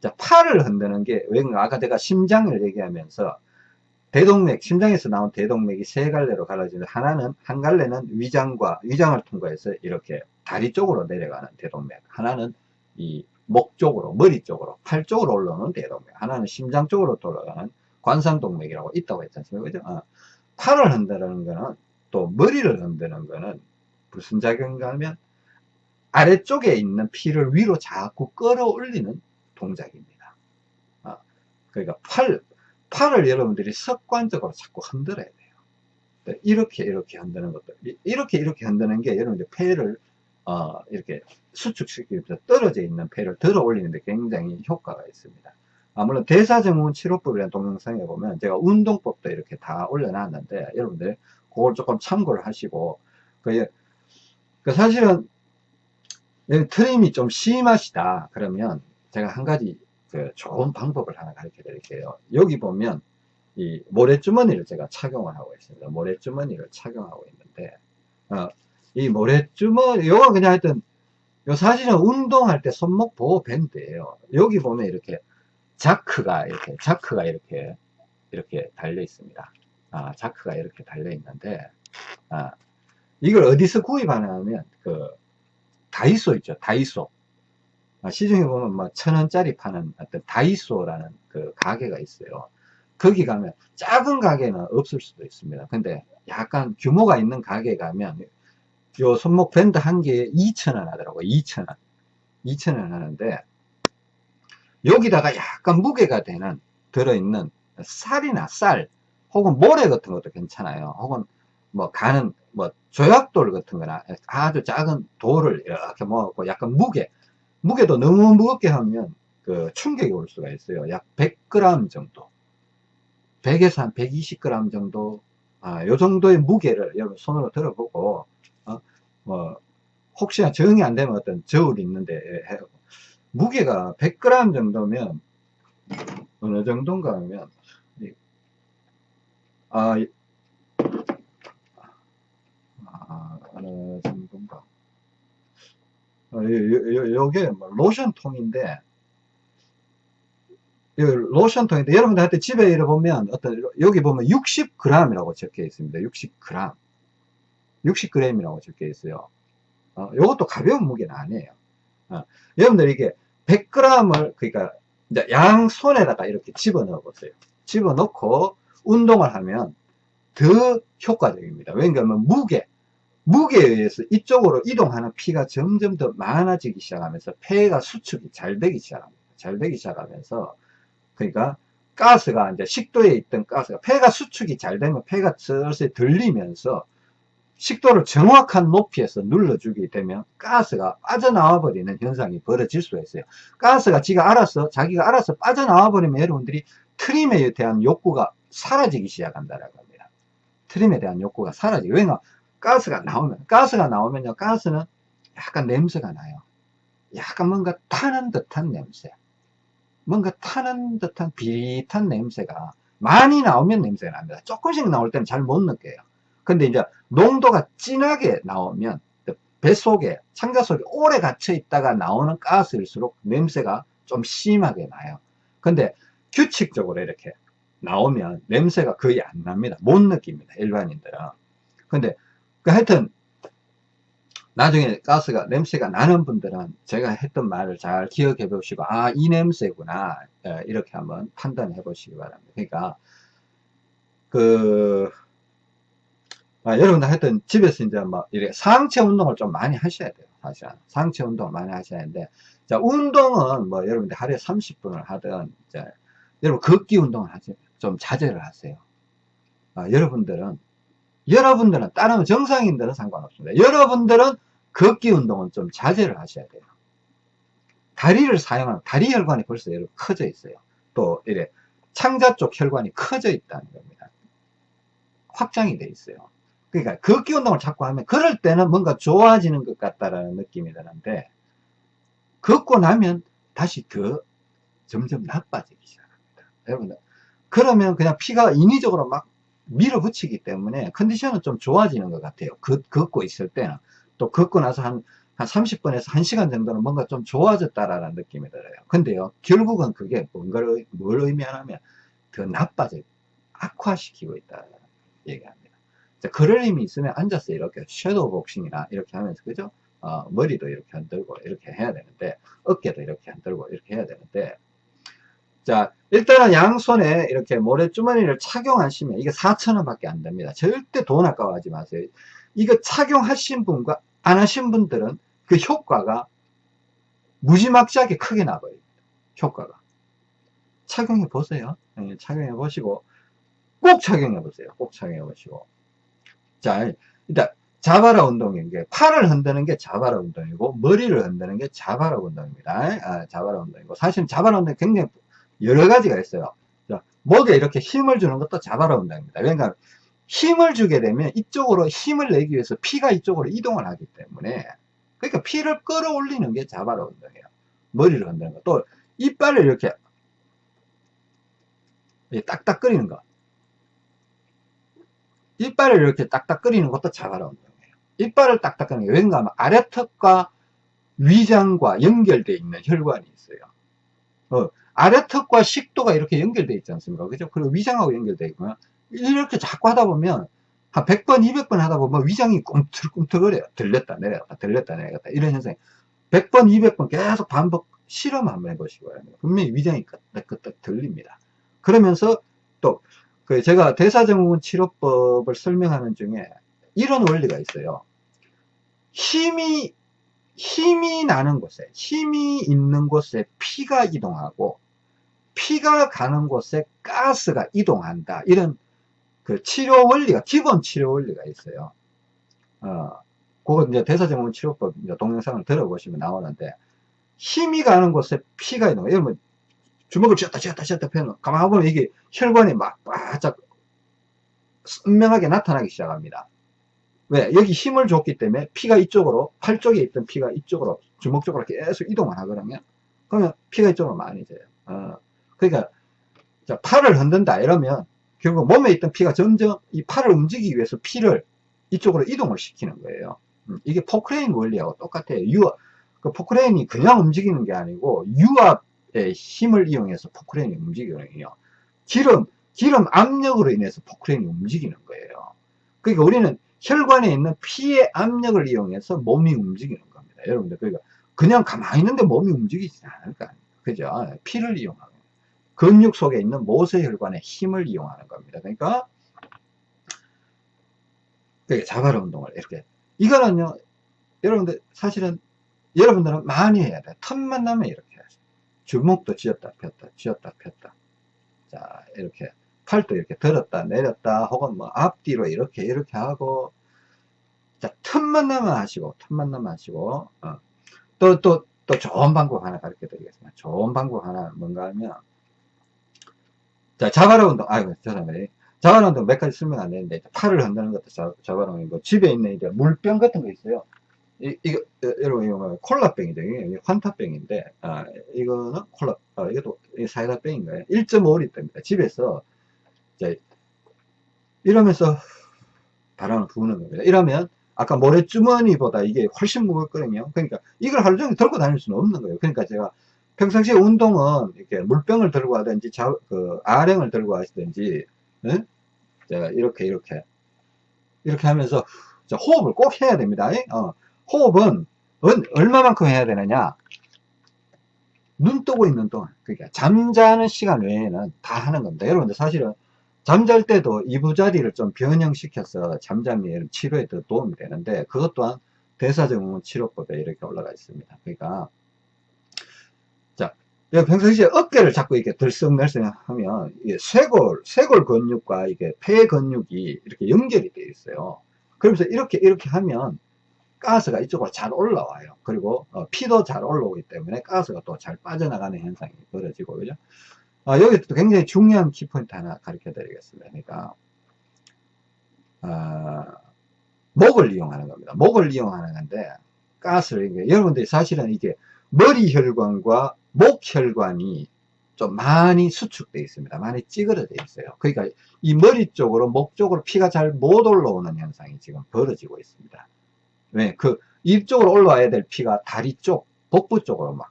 자, 팔을 흔드는 게, 왜, 아까 제가 심장을 얘기하면서, 대동맥, 심장에서 나온 대동맥이 세 갈래로 갈라지는데, 하나는, 한 갈래는 위장과, 위장을 통과해서 이렇게 다리 쪽으로 내려가는 대동맥, 하나는 이 목 쪽으로, 머리 쪽으로, 팔 쪽으로 올라오는 대동맥, 하나는 심장 쪽으로 돌아가는 관상동맥이라고 있다고 했지 않습니까? 그죠? 어. 팔을 흔드는 거는, 또 머리를 흔드는 거는 무슨 작용인가 하면, 아래쪽에 있는 피를 위로 자꾸 끌어올리는 동작입니다. 어, 그러니까 팔, 팔을 여러분들이 습관적으로 자꾸 흔들어야 돼요. 네, 이렇게 이렇게 흔드는 것도 이렇게 이렇게 흔드는 게 여러분들 폐를 어, 이렇게 수축시키면서 떨어져 있는 폐를 들어 올리는데 굉장히 효과가 있습니다. 아, 물론 대사증후군 치료법이라는 동영상에 보면 제가 운동법도 이렇게 다 올려놨는데 여러분들 그걸 조금 참고를 하시고 그, 그 사실은 트림이 좀 심하시다 그러면 제가 한 가지 그 좋은 방법을 하나 가르쳐 드릴게요. 여기 보면 이 모래주머니를 제가 착용을 하고 있습니다. 모래주머니를 착용하고 있는데 어, 이 모래주머니 요거 그냥 하여튼 요 사실은 운동할 때 손목 보호 밴드예요. 여기 보면 이렇게 자크가 이렇게 자크가 이렇게 이렇게 달려 있습니다. 아, 자크가 이렇게 달려 있는데 아, 이걸 어디서 구입하냐면 그 다이소 있죠. 다이소. 아, 시중에 보면 뭐천 원짜리 파는 어떤 다이소라는 그 가게가 있어요. 거기 가면 작은 가게는 없을 수도 있습니다. 근데 약간 규모가 있는 가게 가면 요 손목 밴드 한 개에 2,000원 하더라고요. 2,000원. 2,000원 하는데 여기다가 약간 무게가 되는 들어있는 쌀이나 쌀 혹은 모래 같은 것도 괜찮아요. 혹은 뭐 가는 뭐 조약돌 같은 거나 아주 작은 돌을 이렇게 모아갖고 약간 무게 무게도 너무 무겁게 하면 그 충격이 올 수가 있어요. 약 100g 정도. 100에서 한 120g 정도, 아, 요 정도의 무게를 여러분 손으로 들어보고, 어, 뭐, 혹시나 정이 안 되면 어떤 저울이 있는데, 무게가 100g 정도면, 어느 정도인가 하면, 아, 아, 어느 정도인가. 어, 요, 요, 요게 뭐 로션 통인데 이 로션통인데 여러분들한테 집에 이래 보면 어떤 여기 보면 60g이라고 적혀 있습니다. 60g. 60g이라고 적혀 있어요. 어, 요것도 가벼운 무게는 아니에요. 어, 여러분들 이게 100g을 그러니까 양손에다가 이렇게 집어넣어 보세요. 집어넣고 운동을 하면 더 효과적입니다. 왜냐하면 무게, 무게에 의해서 이쪽으로 이동하는 피가 점점 더 많아지기 시작하면서 폐가 수축이 잘 되기 시작합니다. 잘 되기 시작하면서 그러니까 가스가 이제 식도에 있던 가스가 폐가 수축이 잘 되면 폐가 슬슬 들리면서 식도를 정확한 높이에서 눌러주게 되면 가스가 빠져나와 버리는 현상이 벌어질 수가 있어요. 가스가 지가 알아서 자기가 알아서 빠져나와 버리면 여러분들이 트림에 대한 욕구가 사라지기 시작한다라고 합니다. 트림에 대한 욕구가 사라지고 왜냐 가스가 나오면 가스가 나오면요 가스는 약간 냄새가 나요. 약간 뭔가 타는 듯한 냄새. 뭔가 타는 듯한 비릿한 냄새가 많이 나오면 냄새가 납니다. 조금씩 나올 때는 잘 못 느껴요. 근데 이제 농도가 진하게 나오면 뱃속에 창자 속에 오래 갇혀 있다가 나오는 가스일수록 냄새가 좀 심하게 나요. 근데 규칙적으로 이렇게 나오면 냄새가 거의 안 납니다. 못 느낍니다. 일반인들은. 근데 그 하여튼 나중에 가스가 냄새가 나는 분들은 제가 했던 말을 잘 기억해 보시고 아 이 냄새구나 예, 이렇게 한번 판단해 보시기 바랍니다 그러니까 그 아, 여러분들 하여튼 집에서 이제 뭐 이렇게 상체 운동을 좀 많이 하셔야 돼요 사실 상체 운동을 많이 하셔야 하는데 자 운동은 뭐 여러분들 하루에 30분을 하든 이제 여러분 걷기 운동을 하지 좀 자제를 하세요 아, 여러분들은 여러분들은 다른 정상인들은 상관없습니다. 여러분들은 걷기 운동은 좀 자제를 하셔야 돼요. 다리를 사용하는 다리 혈관이 벌써 여러분 커져 있어요. 또 이래 창자 쪽 혈관이 커져 있다는 겁니다. 확장이 돼 있어요. 그러니까 걷기 운동을 자꾸 하면 그럴 때는 뭔가 좋아지는 것 같다라는 느낌이 드는데 걷고 나면 다시 더 점점 나빠지기 시작합니다. 여러분들 그러면 그냥 피가 인위적으로 막 밀어붙이기 때문에 컨디션은 좀 좋아지는 것 같아요. 걷, 걷고 있을 때는. 또 걷고 나서 한, 한 30분에서 1시간 정도는 뭔가 좀 좋아졌다라는 느낌이 들어요. 근데요, 결국은 그게 뭔가를, 뭘 의미하냐면 더 나빠져, 악화시키고 있다. 얘기합니다. 자, 그럴 힘이 있으면 앉아서 이렇게 섀도우 복싱이나 이렇게 하면서, 그죠? 어, 머리도 이렇게 흔들고 이렇게 해야 되는데, 어깨도 이렇게 흔들고 이렇게 해야 되는데, 자, 일단은 양손에 이렇게 모래주머니를 착용하시면 이게 4,000원 밖에 안 됩니다. 절대 돈 아까워하지 마세요. 이거 착용하신 분과 안 하신 분들은 그 효과가 무지막지하게 크게 나버립니다. 효과가. 착용해 보세요. 네, 착용해 보시고 꼭 착용해 보세요. 꼭 착용해 보시고. 자, 일단 자바라 운동인 게 팔을 흔드는 게 자바라 운동이고 머리를 흔드는 게 자바라 운동입니다. 아, 자바라 운동이고 사실 자바라 운동이 굉장히 여러 가지가 있어요. 자, 목에 이렇게 힘을 주는 것도 자바라 운동입니다. 그러니까 힘을 주게 되면 이쪽으로 힘을 내기 위해서 피가 이쪽으로 이동을 하기 때문에 그러니까 피를 끌어올리는 게 자바라 운동이에요. 머리를 흔드는 거. 또 이빨을 이렇게 딱딱 끓이는 거. 이빨을 이렇게 딱딱 끓이는 것도 자바라 운동이에요. 이빨을 딱딱 끓이는 게 왠가 하면 아래턱과 위장과 연결되어 있는 혈관이 있어요. 어, 아래턱과 식도가 이렇게 연결되어 있지 않습니까? 그죠? 그리고 위장하고 연결되어 있고요. 이렇게 자꾸 하다 보면 한 100번, 200번 하다 보면 위장이 꿈틀꿈틀거려요. 들렸다, 내려갔다, 들렸다, 내려갔다. 이런 현상이. 100번, 200번 계속 반복 실험 한번 해보시고요. 분명히 위장이 끄떡끄떡 들립니다. 그러면서 또, 그 제가 대사증후군 치료법을 설명하는 중에 이런 원리가 있어요. 힘이, 힘이 나는 곳에, 힘이 있는 곳에 피가 이동하고, 피가 가는 곳에 가스가 이동한다. 이런 그 치료 원리가, 기본 치료 원리가 있어요. 어, 그거 이제 대사증후군 치료법 동영상을 들어보시면 나오는데, 힘이 가는 곳에 피가 거예요. 예를 주먹을 쥐었다 쥐었다 쥐었다 펴는, 가만히 보면 이게 혈관이 막 바짝 선명하게 나타나기 시작합니다. 왜? 여기 힘을 줬기 때문에 피가 이쪽으로, 팔 쪽에 있던 피가 이쪽으로, 주먹 쪽으로 계속 이동을 하거든요. 그러면 피가 이쪽으로 많이 져요. 어, 그러니까, 자, 팔을 흔든다 이러면 결국 몸에 있던 피가 점점 이 팔을 움직이기 위해서 피를 이쪽으로 이동을 시키는 거예요. 음, 이게 포크레인 원리하고 똑같아요. 유압, 그 포크레인이 그냥 움직이는 게 아니고 유압 힘을 이용해서 포크레인이 움직이거든요. 기름, 기름 압력으로 인해서 포크레인이 움직이는 거예요. 그러니까 우리는 혈관에 있는 피의 압력을 이용해서 몸이 움직이는 겁니다. 여러분들, 그러니까 그냥 가만히 있는데 몸이 움직이지 않을 거 아니에요. 그죠? 피를 이용하고. 근육 속에 있는 모세혈관의 힘을 이용하는 겁니다. 그러니까, 그러니까 자발 운동을 이렇게. 이거는요, 여러분들, 사실은, 여러분들은 많이 해야 돼. 틈만 나면 이렇게. 주먹도 쥐었다 폈다, 쥐었다 폈다. 자, 이렇게. 팔도 이렇게 들었다 내렸다 혹은 뭐 앞뒤로 이렇게 이렇게 하고 자 틈만 나면 하시고 틈만 나면 하시고 어. 또 또, 또 좋은 방법 하나 가르쳐 드리겠습니다 좋은 방법 하나 뭔가 하면 자 자바라 운동 아이고 죄송합니다 자바라 운동 몇 가지 설명 안 되는데 팔을 흔드는 것도 자, 자바라 운동이고 집에 있는 이제 물병 같은 거 있어요 이, 이거 여러분 이거 뭐 콜라병이죠 이게 환타병인데 아 이거는 콜라 아, 이것도 사이다병인가요 1.5리터입니다 집에서 자, 이러면서 바람을 부는 겁니다. 이러면 아까 모래주머니보다 이게 훨씬 무겁거든요. 그러니까 이걸 하루 종일 들고 다닐 수는 없는 거예요. 그러니까 제가 평상시에 운동은 이렇게 물병을 들고 하든지 자, 그 아령을 들고 하시든지 네? 제가 이렇게 이렇게 이렇게 하면서 호흡을 꼭 해야 됩니다. 어, 호흡은 얼마만큼 해야 되느냐 눈 뜨고 있는 동안 그러니까 잠자는 시간 외에는 다 하는 겁니다. 여러분들 사실은 잠잘 때도 이부자리를 좀 변형시켜서 잠잠이 치료에 더 도움이 되는데 그것 또한 대사증후군 치료법에 이렇게 올라가 있습니다. 그러니까 자 평상시에 어깨를 자꾸 이렇게 들썩날썩 하면 쇄골 쇄골 근육과 이게 폐 근육이 이렇게 연결이 되어 있어요. 그러면서 이렇게 이렇게 하면 가스가 이쪽으로 잘 올라와요. 그리고 어, 피도 잘 올라오기 때문에 가스가 또 잘 빠져나가는 현상이 벌어지고 그죠? 어, 여기서 굉장히 중요한 키포인트 하나 가르쳐 드리겠습니다. 그러니까 어, 목을 이용하는 겁니다. 목을 이용하는 건데 가스를 이게 여러분들이 사실은 이게 머리 혈관과 목 혈관이 좀 많이 수축되어 있습니다. 많이 찌그러져 있어요. 그러니까 이 머리 쪽으로 목 쪽으로 피가 잘 못 올라오는 현상이 지금 벌어지고 있습니다. 왜? 그 입 쪽으로 올라와야 될 피가 다리 쪽, 복부 쪽으로 막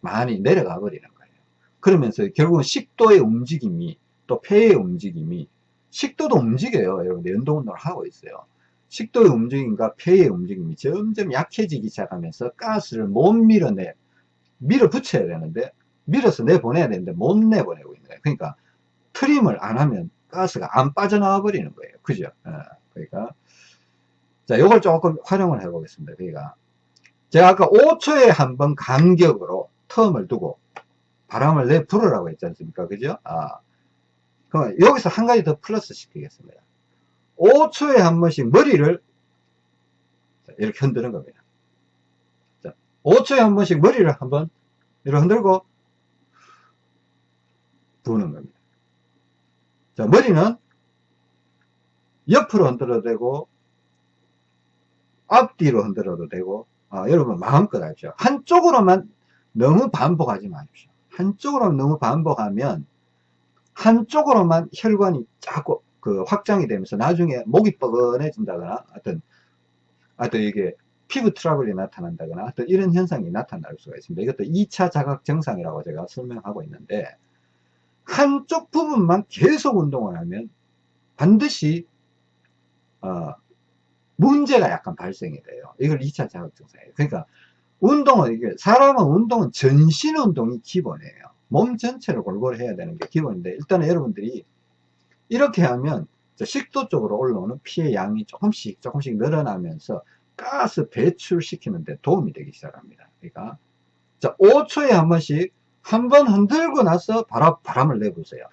많이 내려가 버리는 그러면서 결국은 식도의 움직임이 또 폐의 움직임이 식도도 움직여요. 여러분들 연동 운동을 하고 있어요. 식도의 움직임과 폐의 움직임이 점점 약해지기 시작하면서 가스를 못 밀어내 밀어붙여야 되는데 밀어서 내보내야 되는데 못 내보내고 있는 거예요. 그러니까 트림을 안 하면 가스가 안 빠져나와 버리는 거예요. 그죠? 어, 그러니까 자, 요걸 조금 활용을 해 보겠습니다. 그러니까 제가 아까 5초에 한 번 간격으로 텀을 두고 바람을 내 불으라고 했지 않습니까? 그죠? 아. 그럼 여기서 한 가지 더 플러스 시키겠습니다. 5초에 한 번씩 머리를 이렇게 흔드는 겁니다. 자, 5초에 한 번씩 머리를 한번 이렇게 흔들고 부는 겁니다. 자, 머리는 옆으로 흔들어도 되고 앞뒤로 흔들어도 되고 아, 여러분 마음껏 하십시오. 한쪽으로만 너무 반복하지 마십시오. 한쪽으로 너무 반복하면 한쪽으로만 혈관이 자꾸 그 확장이 되면서 나중에 목이 뻐근해진다거나 어떤 어떤 이게 피부 트러블이 나타난다거나 어떤 이런 현상이 나타날 수가 있습니다. 이것도 2차 자각 증상이라고 제가 설명하고 있는데 한쪽 부분만 계속 운동을 하면 반드시 어, 문제가 약간 발생이 돼요. 이걸 2차 자각 증상이에요. 그러니까 운동은 이게 사람은 운동은 전신 운동이 기본이에요. 몸 전체를 골고루 해야 되는 게 기본인데 일단은 여러분들이 이렇게 하면 식도 쪽으로 올라오는 피의 양이 조금씩 조금씩 늘어나면서 가스 배출시키는데 도움이 되기 시작합니다. 그러니까 자 5초에 한 번씩 한 번 흔들고 나서 바람, 바람을 내보세요.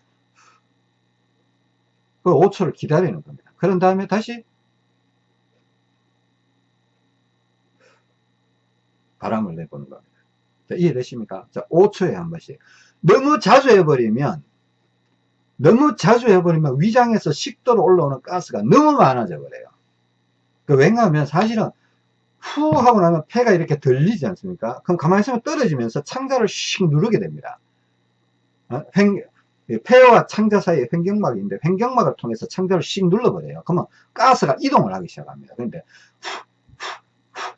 그 5초를 기다리는 겁니다. 그런 다음에 다시 바람을 내보는 겁니다. 자, 이해되십니까? 자, 5초에 한 번씩. 너무 자주 해버리면, 너무 자주 해버리면 위장에서 식도로 올라오는 가스가 너무 많아져 버려요. 그 왜냐하면 사실은 후 하고 나면 폐가 이렇게 들리지 않습니까? 그럼 가만히 있으면 떨어지면서 창자를 씩 누르게 됩니다. 어? 횡, 폐와 창자 사이에 횡격막이 있는데 횡격막을 통해서 창자를 씩 눌러버려요. 그러면 가스가 이동을 하기 시작합니다. 그런데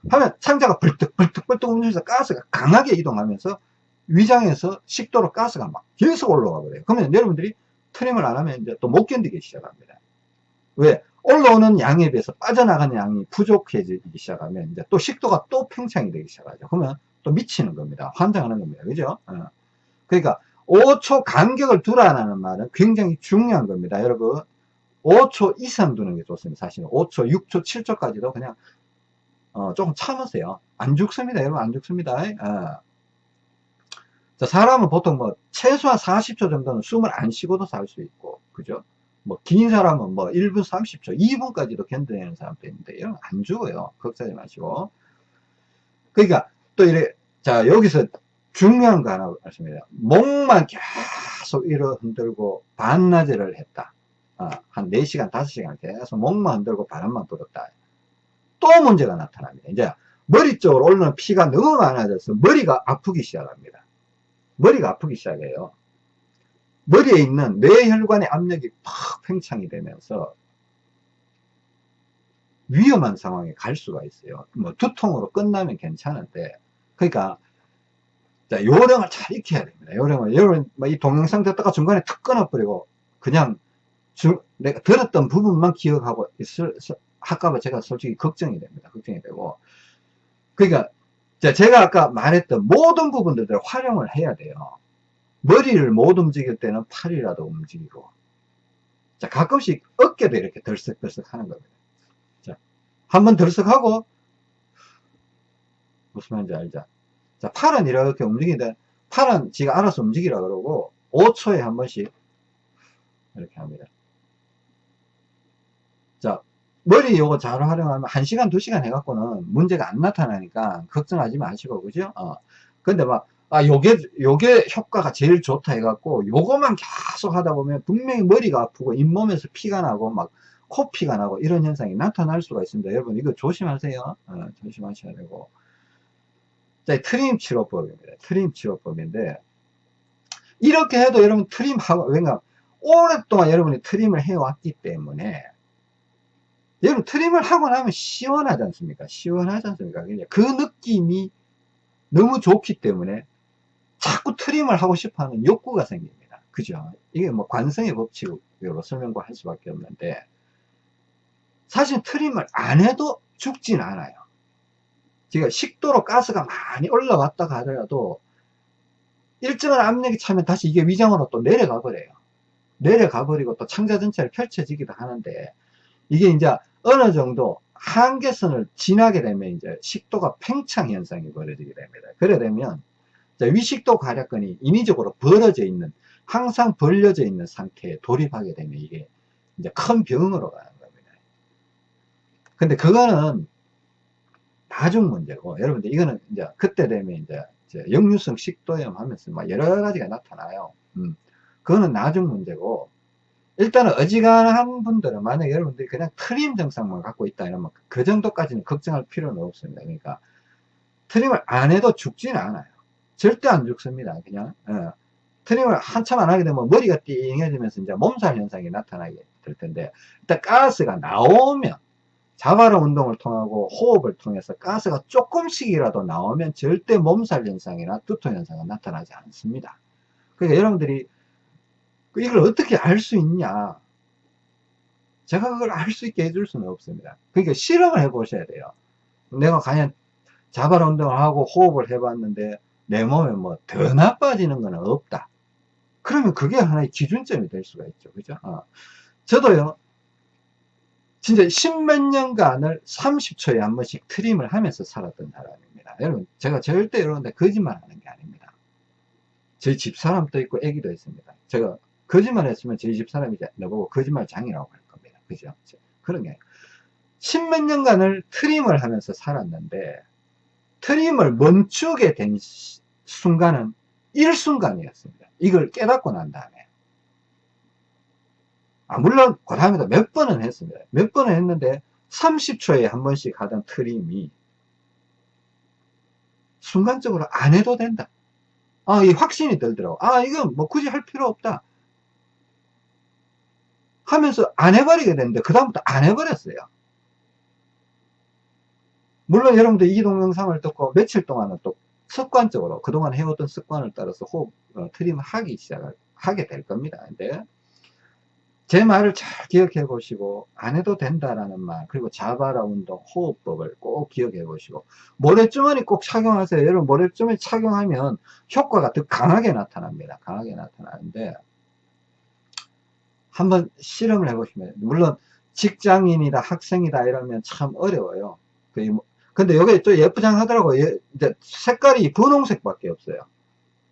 하면 창자가 벌떡벌떡벌떡 움직여서 가스가 강하게 이동하면서 위장에서 식도로 가스가 막 계속 올라가 버려요. 그러면 여러분들이 트림을 안 하면 이제 또 못 견디기 시작합니다. 왜? 올라오는 양에 비해서 빠져나가는 양이 부족해지기 시작하면 이제 또 식도가 또 팽창이 되기 시작하죠. 그러면 또 미치는 겁니다. 환장하는 겁니다. 그죠? 어. 그러니까 5초 간격을 두라는 말은 굉장히 중요한 겁니다. 여러분 5초 이상 두는 게 좋습니다. 사실은 5초, 6초, 7초까지도 그냥 어, 조금 참으세요. 안 죽습니다. 여러분 안 죽습니다. 어. 자, 사람은 보통 뭐 최소한 40초 정도는 숨을 안 쉬고도 살 수 있고 그죠? 뭐 긴 사람은 뭐 1분 30초, 2분까지도 견뎌내는 사람도 있는데 이런 안 죽어요. 걱정하지 마시고. 그러니까 또 이래 자 여기서 중요한 거 하나 말씀드려요. 목만 계속 이러 흔들고 반나절을 했다. 어, 한 4시간, 5시간 계속 목만 흔들고 바람만 불었다. 또 문제가 나타납니다. 이제 머리 쪽으로 올라오는 피가 너무 많아져서 머리가 아프기 시작합니다. 머리가 아프기 시작해요. 머리에 있는 뇌혈관의 압력이 팍 팽창이 되면서 위험한 상황에 갈 수가 있어요. 뭐 두통으로 끝나면 괜찮은데 그러니까 자, 요령을 잘 익혀야 됩니다. 요령을 여러분 뭐이 동영상 듣다가 중간에 툭 끊어버리고 그냥 주, 내가 들었던 부분만 기억하고 있을 할까봐 제가 솔직히 걱정이 됩니다. 걱정이 되고 그러니까 제가 아까 말했던 모든 부분들을 활용을 해야 돼요. 머리를 못 움직일 때는 팔이라도 움직이고 자 가끔씩 어깨도 이렇게 덜썩덜썩 하는 겁니다. 자 한번 덜썩하고 무슨 말인지 알죠? 자 팔은 이렇게 움직이는데 팔은 지가 알아서 움직이라 그러고 5초에 한 번씩 이렇게 합니다. 자 머리 요거 잘 활용하면 1시간 2시간 해갖고는 문제가 안 나타나니까 걱정하지 마시고 그죠 어. 근데 막 아, 요게, 요게 효과가 제일 좋다 해갖고, 요거만 계속 하다 보면 분명히 머리가 아프고, 잇몸에서 피가 나고, 막, 코피가 나고, 이런 현상이 나타날 수가 있습니다. 여러분, 이거 조심하세요. 어, 조심하셔야 되고. 자, 트림 치료법입니다. 트림 치료법인데, 이렇게 해도 여러분 트림하고, 왜냐, 오랫동안 여러분이 트림을 해왔기 때문에, 여러분 트림을 하고 나면 시원하지 않습니까? 시원하지 않습니까? 그 느낌이 너무 좋기 때문에 자꾸 트림을 하고 싶어 하는 욕구가 생깁니다. 그죠? 이게 뭐 관성의 법칙으로 설명을 할 수밖에 없는데 사실 트림을 안 해도 죽진 않아요. 제가 식도로 가스가 많이 올라왔다가 하더라도 일정한 압력이 차면 다시 이게 위장으로 또 내려가 버려요. 내려가 버리고 또 창자 전체를 펼쳐지기도 하는데 이게 이제 어느 정도 한계선을 지나게 되면 이제 식도가 팽창 현상이 벌어지게 됩니다. 그래 되면 위식도 가략근이 인위적으로 벌어져 있는 항상 벌려져 있는 상태에 돌입하게 되면 이게 이제 큰 병으로 가는 겁니다. 근데 그거는 나중 문제고 여러분들 이거는 이제 그때 되면 이제 역류성 식도염 하면서 막 여러 가지가 나타나요. 음. 그거는 나중 문제고 일단은 어지간한 분들은 만약 여러분들이 그냥 트림 증상만 갖고 있다 이러면 그 정도까지는 걱정할 필요는 없습니다. 그러니까 트림을 안 해도 죽지는 않아요. 절대 안 죽습니다. 그냥 어. 트림을 한참 안 하게 되면 머리가 띵해지면서 이제 몸살 현상이 나타나게 될 텐데 일단 가스가 나오면 자바로 운동을 통하고 호흡을 통해서 가스가 조금씩이라도 나오면 절대 몸살 현상이나 두통 현상은 나타나지 않습니다. 그러니까 여러분들이 이걸 어떻게 알 수 있냐 제가 그걸 알 수 있게 해줄 수는 없습니다. 그러니까 실험을 해 보셔야 돼요. 내가 과연 자발 운동을 하고 호흡을 해 봤는데 내 몸에 뭐 더 나빠지는 건 없다. 그러면 그게 하나의 기준점이 될 수가 있죠. 그죠? 어. 저도요, 진짜 십몇 년간을 30초에 한 번씩 트림을 하면서 살았던 사람입니다. 여러분, 제가 절대 여러분들 거짓말 하는 게 아닙니다. 저희 집사람도 있고 애기도 있습니다. 제가 거짓말 했으면 저희 집 사람이 나보고 거짓말 장이라고 할 겁니다. 그죠? 그런 게 십몇 년간을 트림을 하면서 살았는데 트림을 멈추게 된 순간은 일순간이었습니다. 이걸 깨닫고 난 다음에. 아, 물론, 그 다음에도 몇 번은 했습니다. 몇 번은 했는데, 30초에 한 번씩 하던 트림이, 순간적으로 안 해도 된다. 아, 이 확신이 들더라고. 아, 이건 뭐 굳이 할 필요 없다. 하면서 안 해버리게 됐는데, 그다음부터 안 해버렸어요. 물론 여러분들 이 동영상을 듣고 며칠 동안은 또 습관적으로 그동안 해오던 습관을 따라서 호흡 어, 트림을 하기 시작하게 될 겁니다. 근데 제 말을 잘 기억해 보시고 안 해도 된다라는 말 그리고 자바라 운동 호흡법을 꼭 기억해 보시고 모래주머니 꼭 착용하세요 여러분 모래주머니 착용하면 효과가 더 강하게 나타납니다 강하게 나타나는데 한번 실험을 해 보시면 물론 직장인이다 학생이다 이러면 참 어려워요. 뭐, 근데 여기 또 예쁘장 하더라고요. 이제 색깔이 분홍색 밖에 없어요.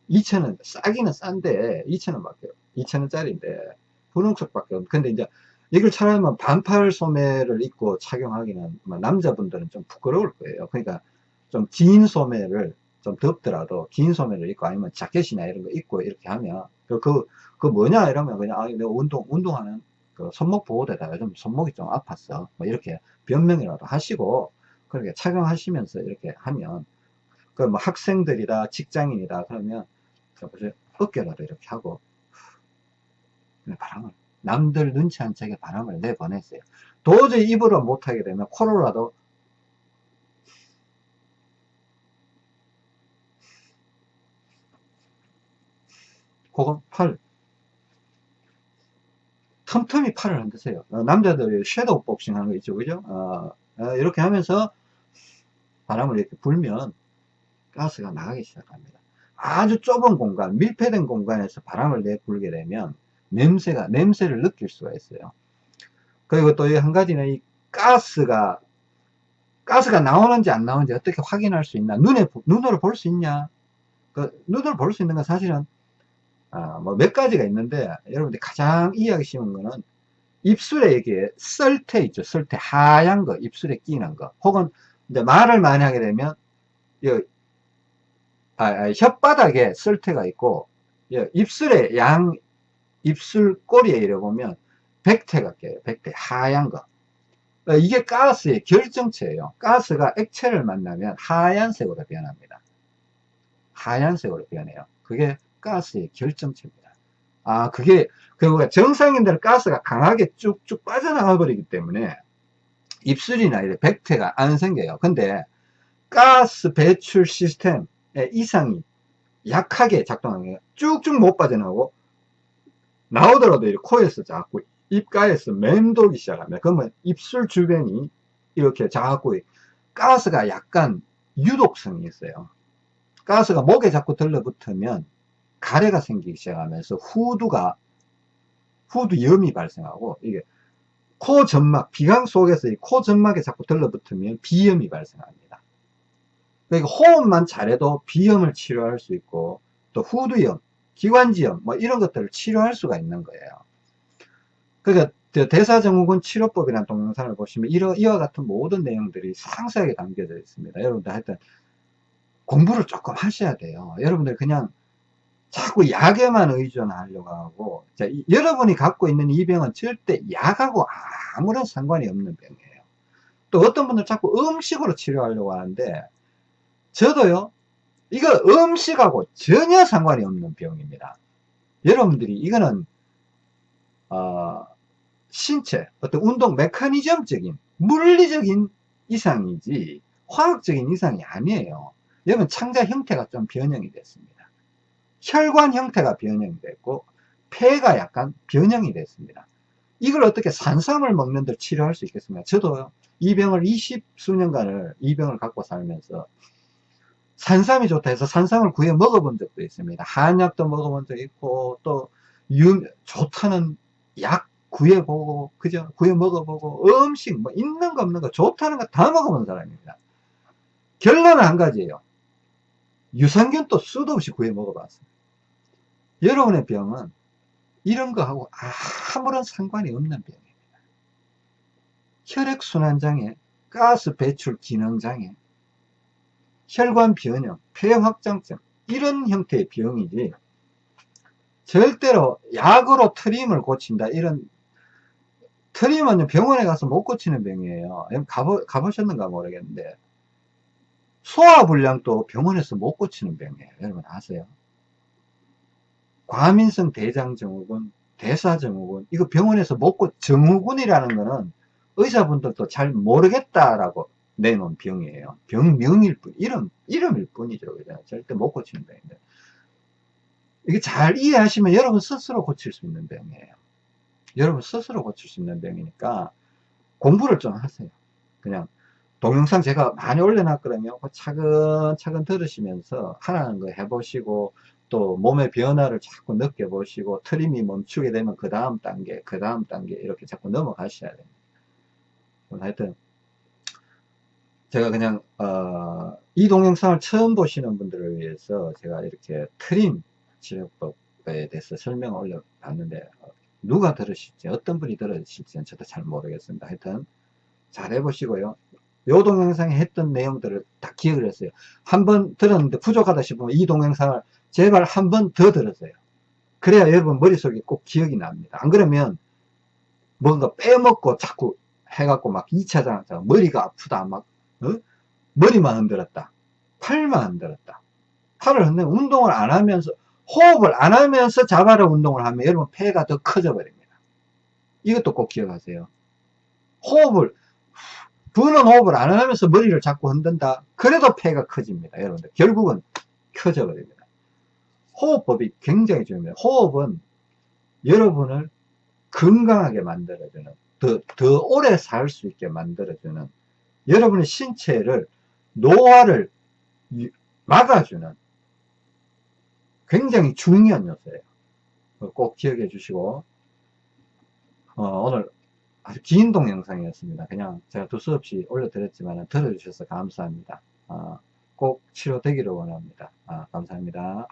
2,000원 싸기는 싼데 2,000원 밖에 2,000원짜리인데 분홍색 밖에 없. 근데 이제 이걸 차라리 뭐 반팔 소매를 입고 착용하기는 뭐 남자분들은 좀 부끄러울 거예요. 그러니까 좀 긴 소매를 좀 덥더라도 긴 소매를 입고 아니면 자켓이나 이런 거 입고 이렇게 하면 그, 그, 그 뭐냐 이러면 그냥 아 내가 운동 운동하는 그 손목 보호대다가 좀 손목이 좀 아팠어. 뭐 이렇게 변명이라도 하시고 그렇게 착용하시면서 이렇게 하면 그 뭐 학생들이다 직장인이다 그러면 어깨라도 이렇게 하고 바람을 남들 눈치 안 채게 바람을 내보냈어요. 도저히 입으로 못하게 되면 코로라도 그건 팔 틈틈이 팔을 흔드세요. 어, 남자들이 섀도우 복싱 하는 거 있죠. 그죠? 어, 어, 이렇게 하면서 바람을 이렇게 불면 가스가 나가기 시작합니다. 아주 좁은 공간 밀폐된 공간에서 바람을 내불게 되면 냄새가 냄새를 느낄 수가 있어요. 그리고 또 한 가지는 이 가스가 가스가 나오는지 안 나오는지 어떻게 확인할 수 있나? 눈에 눈으로 볼 수 있냐? 그 눈으로 볼 수 있는 건 사실은 아, 뭐 몇 가지가 있는데 여러분들 가장 이해하기 쉬운 거는 입술에 이게 썰태 있죠 썰태 하얀 거 입술에 끼는 거 혹은 이제 말을 많이 하게 되면 이, 아, 아, 혓바닥에 썰태가 있고 입술에 양 입술 꼬리에 이래 보면 백태가 껴요. 백태. 하얀 거. 어, 이게 가스의 결정체예요. 가스가 액체를 만나면 하얀색으로 변합니다. 하얀색으로 변해요. 그게 가스의 결정체입니다. 아, 그게, 그리고 정상인들은 가스가 강하게 쭉쭉 빠져나가 버리기 때문에 입술이나 이래 백태가 안 생겨요. 근데 가스 배출 시스템의 이상이 약하게 작동하는 거예요. 쭉쭉 못 빠져나오고 나오더라도 이렇게 코에서 자꾸 입가에서 맴돌기 시작합니다. 그러면 입술 주변이 이렇게 자꾸 가스가 약간 유독성이 있어요. 가스가 목에 자꾸 들러붙으면 가래가 생기기 시작하면서 후두가 후두염이 발생하고 이게 코 점막, 비강 속에서 이 코 점막에 자꾸 들러붙으면 비염이 발생합니다. 그러니까 호흡만 잘해도 비염을 치료할 수 있고 또 후두염, 기관지염 뭐 이런 것들을 치료할 수가 있는 거예요. 그러니까 대사증후군 치료법이라는 동영상을 보시면 이러, 이와 같은 모든 내용들이 상세하게 담겨져 있습니다. 여러분들 하여튼 공부를 조금 하셔야 돼요. 여러분들 그냥 자꾸 약에만 의존하려고 하고 자, 이, 여러분이 갖고 있는 이 병은 절대 약하고 아무런 상관이 없는 병이에요. 또 어떤 분들 자꾸 음식으로 치료하려고 하는데 저도요 이거 음식하고 전혀 상관이 없는 병입니다. 여러분들이 이거는 어, 신체, 어떤 운동 메커니즘적인 물리적인 이상이지 화학적인 이상이 아니에요. 여러분 창자 형태가 좀 변형이 됐습니다. 혈관 형태가 변형이 됐고 폐가 약간 변형이 됐습니다. 이걸 어떻게 산삼을 먹는 데 치료할 수 있겠습니까? 저도 이 병을 20 수년간을 이 병을 갖고 살면서 산삼이 좋다 해서 산삼을 구해 먹어본 적도 있습니다. 한약도 먹어본 적 있고 또 유, 좋다는 약 구해보고 그죠? 구해 먹어보고 음식 뭐 있는 거 없는 거 좋다는 거 다 먹어본 사람입니다. 결론은 한 가지예요. 유산균도 수도 없이 구해 먹어봤어요. 여러분의 병은 이런 거하고 아무런 상관이 없는 병입니다. 혈액순환장애, 가스 배출 기능장애, 혈관 변형, 폐 확장증 이런 형태의 병이지 절대로 약으로 트림을 고친다 이런 트림은 병원에 가서 못 고치는 병이에요 가보, 가보셨는가 모르겠는데 소화불량도 병원에서 못 고치는 병이에요 여러분 아세요? 과민성 대장증후군 대사증후군 이거 병원에서 못 고, 증후군이라는 거는 의사분들도 잘 모르겠다라고 내놓은 병이에요. 병명일 뿐, 이름, 이름일 뿐이죠. 그죠? 절대 못 고치는 병인데. 이게 잘 이해하시면 여러분 스스로 고칠 수 있는 병이에요. 여러분 스스로 고칠 수 있는 병이니까 공부를 좀 하세요. 그냥 동영상 제가 많이 올려놨거든요. 그 차근차근 들으시면서 하라는 거 해보시고 또 몸의 변화를 자꾸 느껴보시고 트림이 멈추게 되면 그 다음 단계, 그 다음 단계 이렇게 자꾸 넘어가셔야 됩니다. 하여튼 제가 그냥 어, 이 동영상을 처음 보시는 분들을 위해서 제가 이렇게 트림 치료법에 대해서 설명을 올려봤는데 어, 누가 들으실지 어떤 분이 들으실지는 저도 잘 모르겠습니다. 하여튼 잘 해보시고요. 요 동영상에 했던 내용들을 다 기억을 했어요. 한 번 들었는데 부족하다 싶으면 이 동영상을 제발 한 번 더 들으세요. 그래야 여러분 머릿속에 꼭 기억이 납니다. 안 그러면 뭔가 빼먹고 자꾸 해갖고 막 2차장 머리가 아프다 막 어? 머리만 흔들었다 팔만 흔들었다 팔을 흔들 운동을 안 하면서 호흡을 안 하면서 자바라 운동을 하면 여러분 폐가 더 커져 버립니다 이것도 꼭 기억하세요 호흡을 부는 호흡을 안 하면서 머리를 자꾸 흔든다. 그래도 폐가 커집니다 여러분들. 결국은 커져 버립니다. 호흡법이 굉장히 중요합니다. 호흡은 여러분을 건강하게 만들어주는 더, 더 오래 살 수 있게 만들어주는 여러분의 신체를 노화를 막아주는 굉장히 중요한 요소예요. 꼭 기억해 주시고 어, 오늘 아주 긴 동영상이었습니다. 그냥 제가 두서없이 올려드렸지만 들어주셔서 감사합니다. 어, 꼭 치료되기를 원합니다. 아, 감사합니다.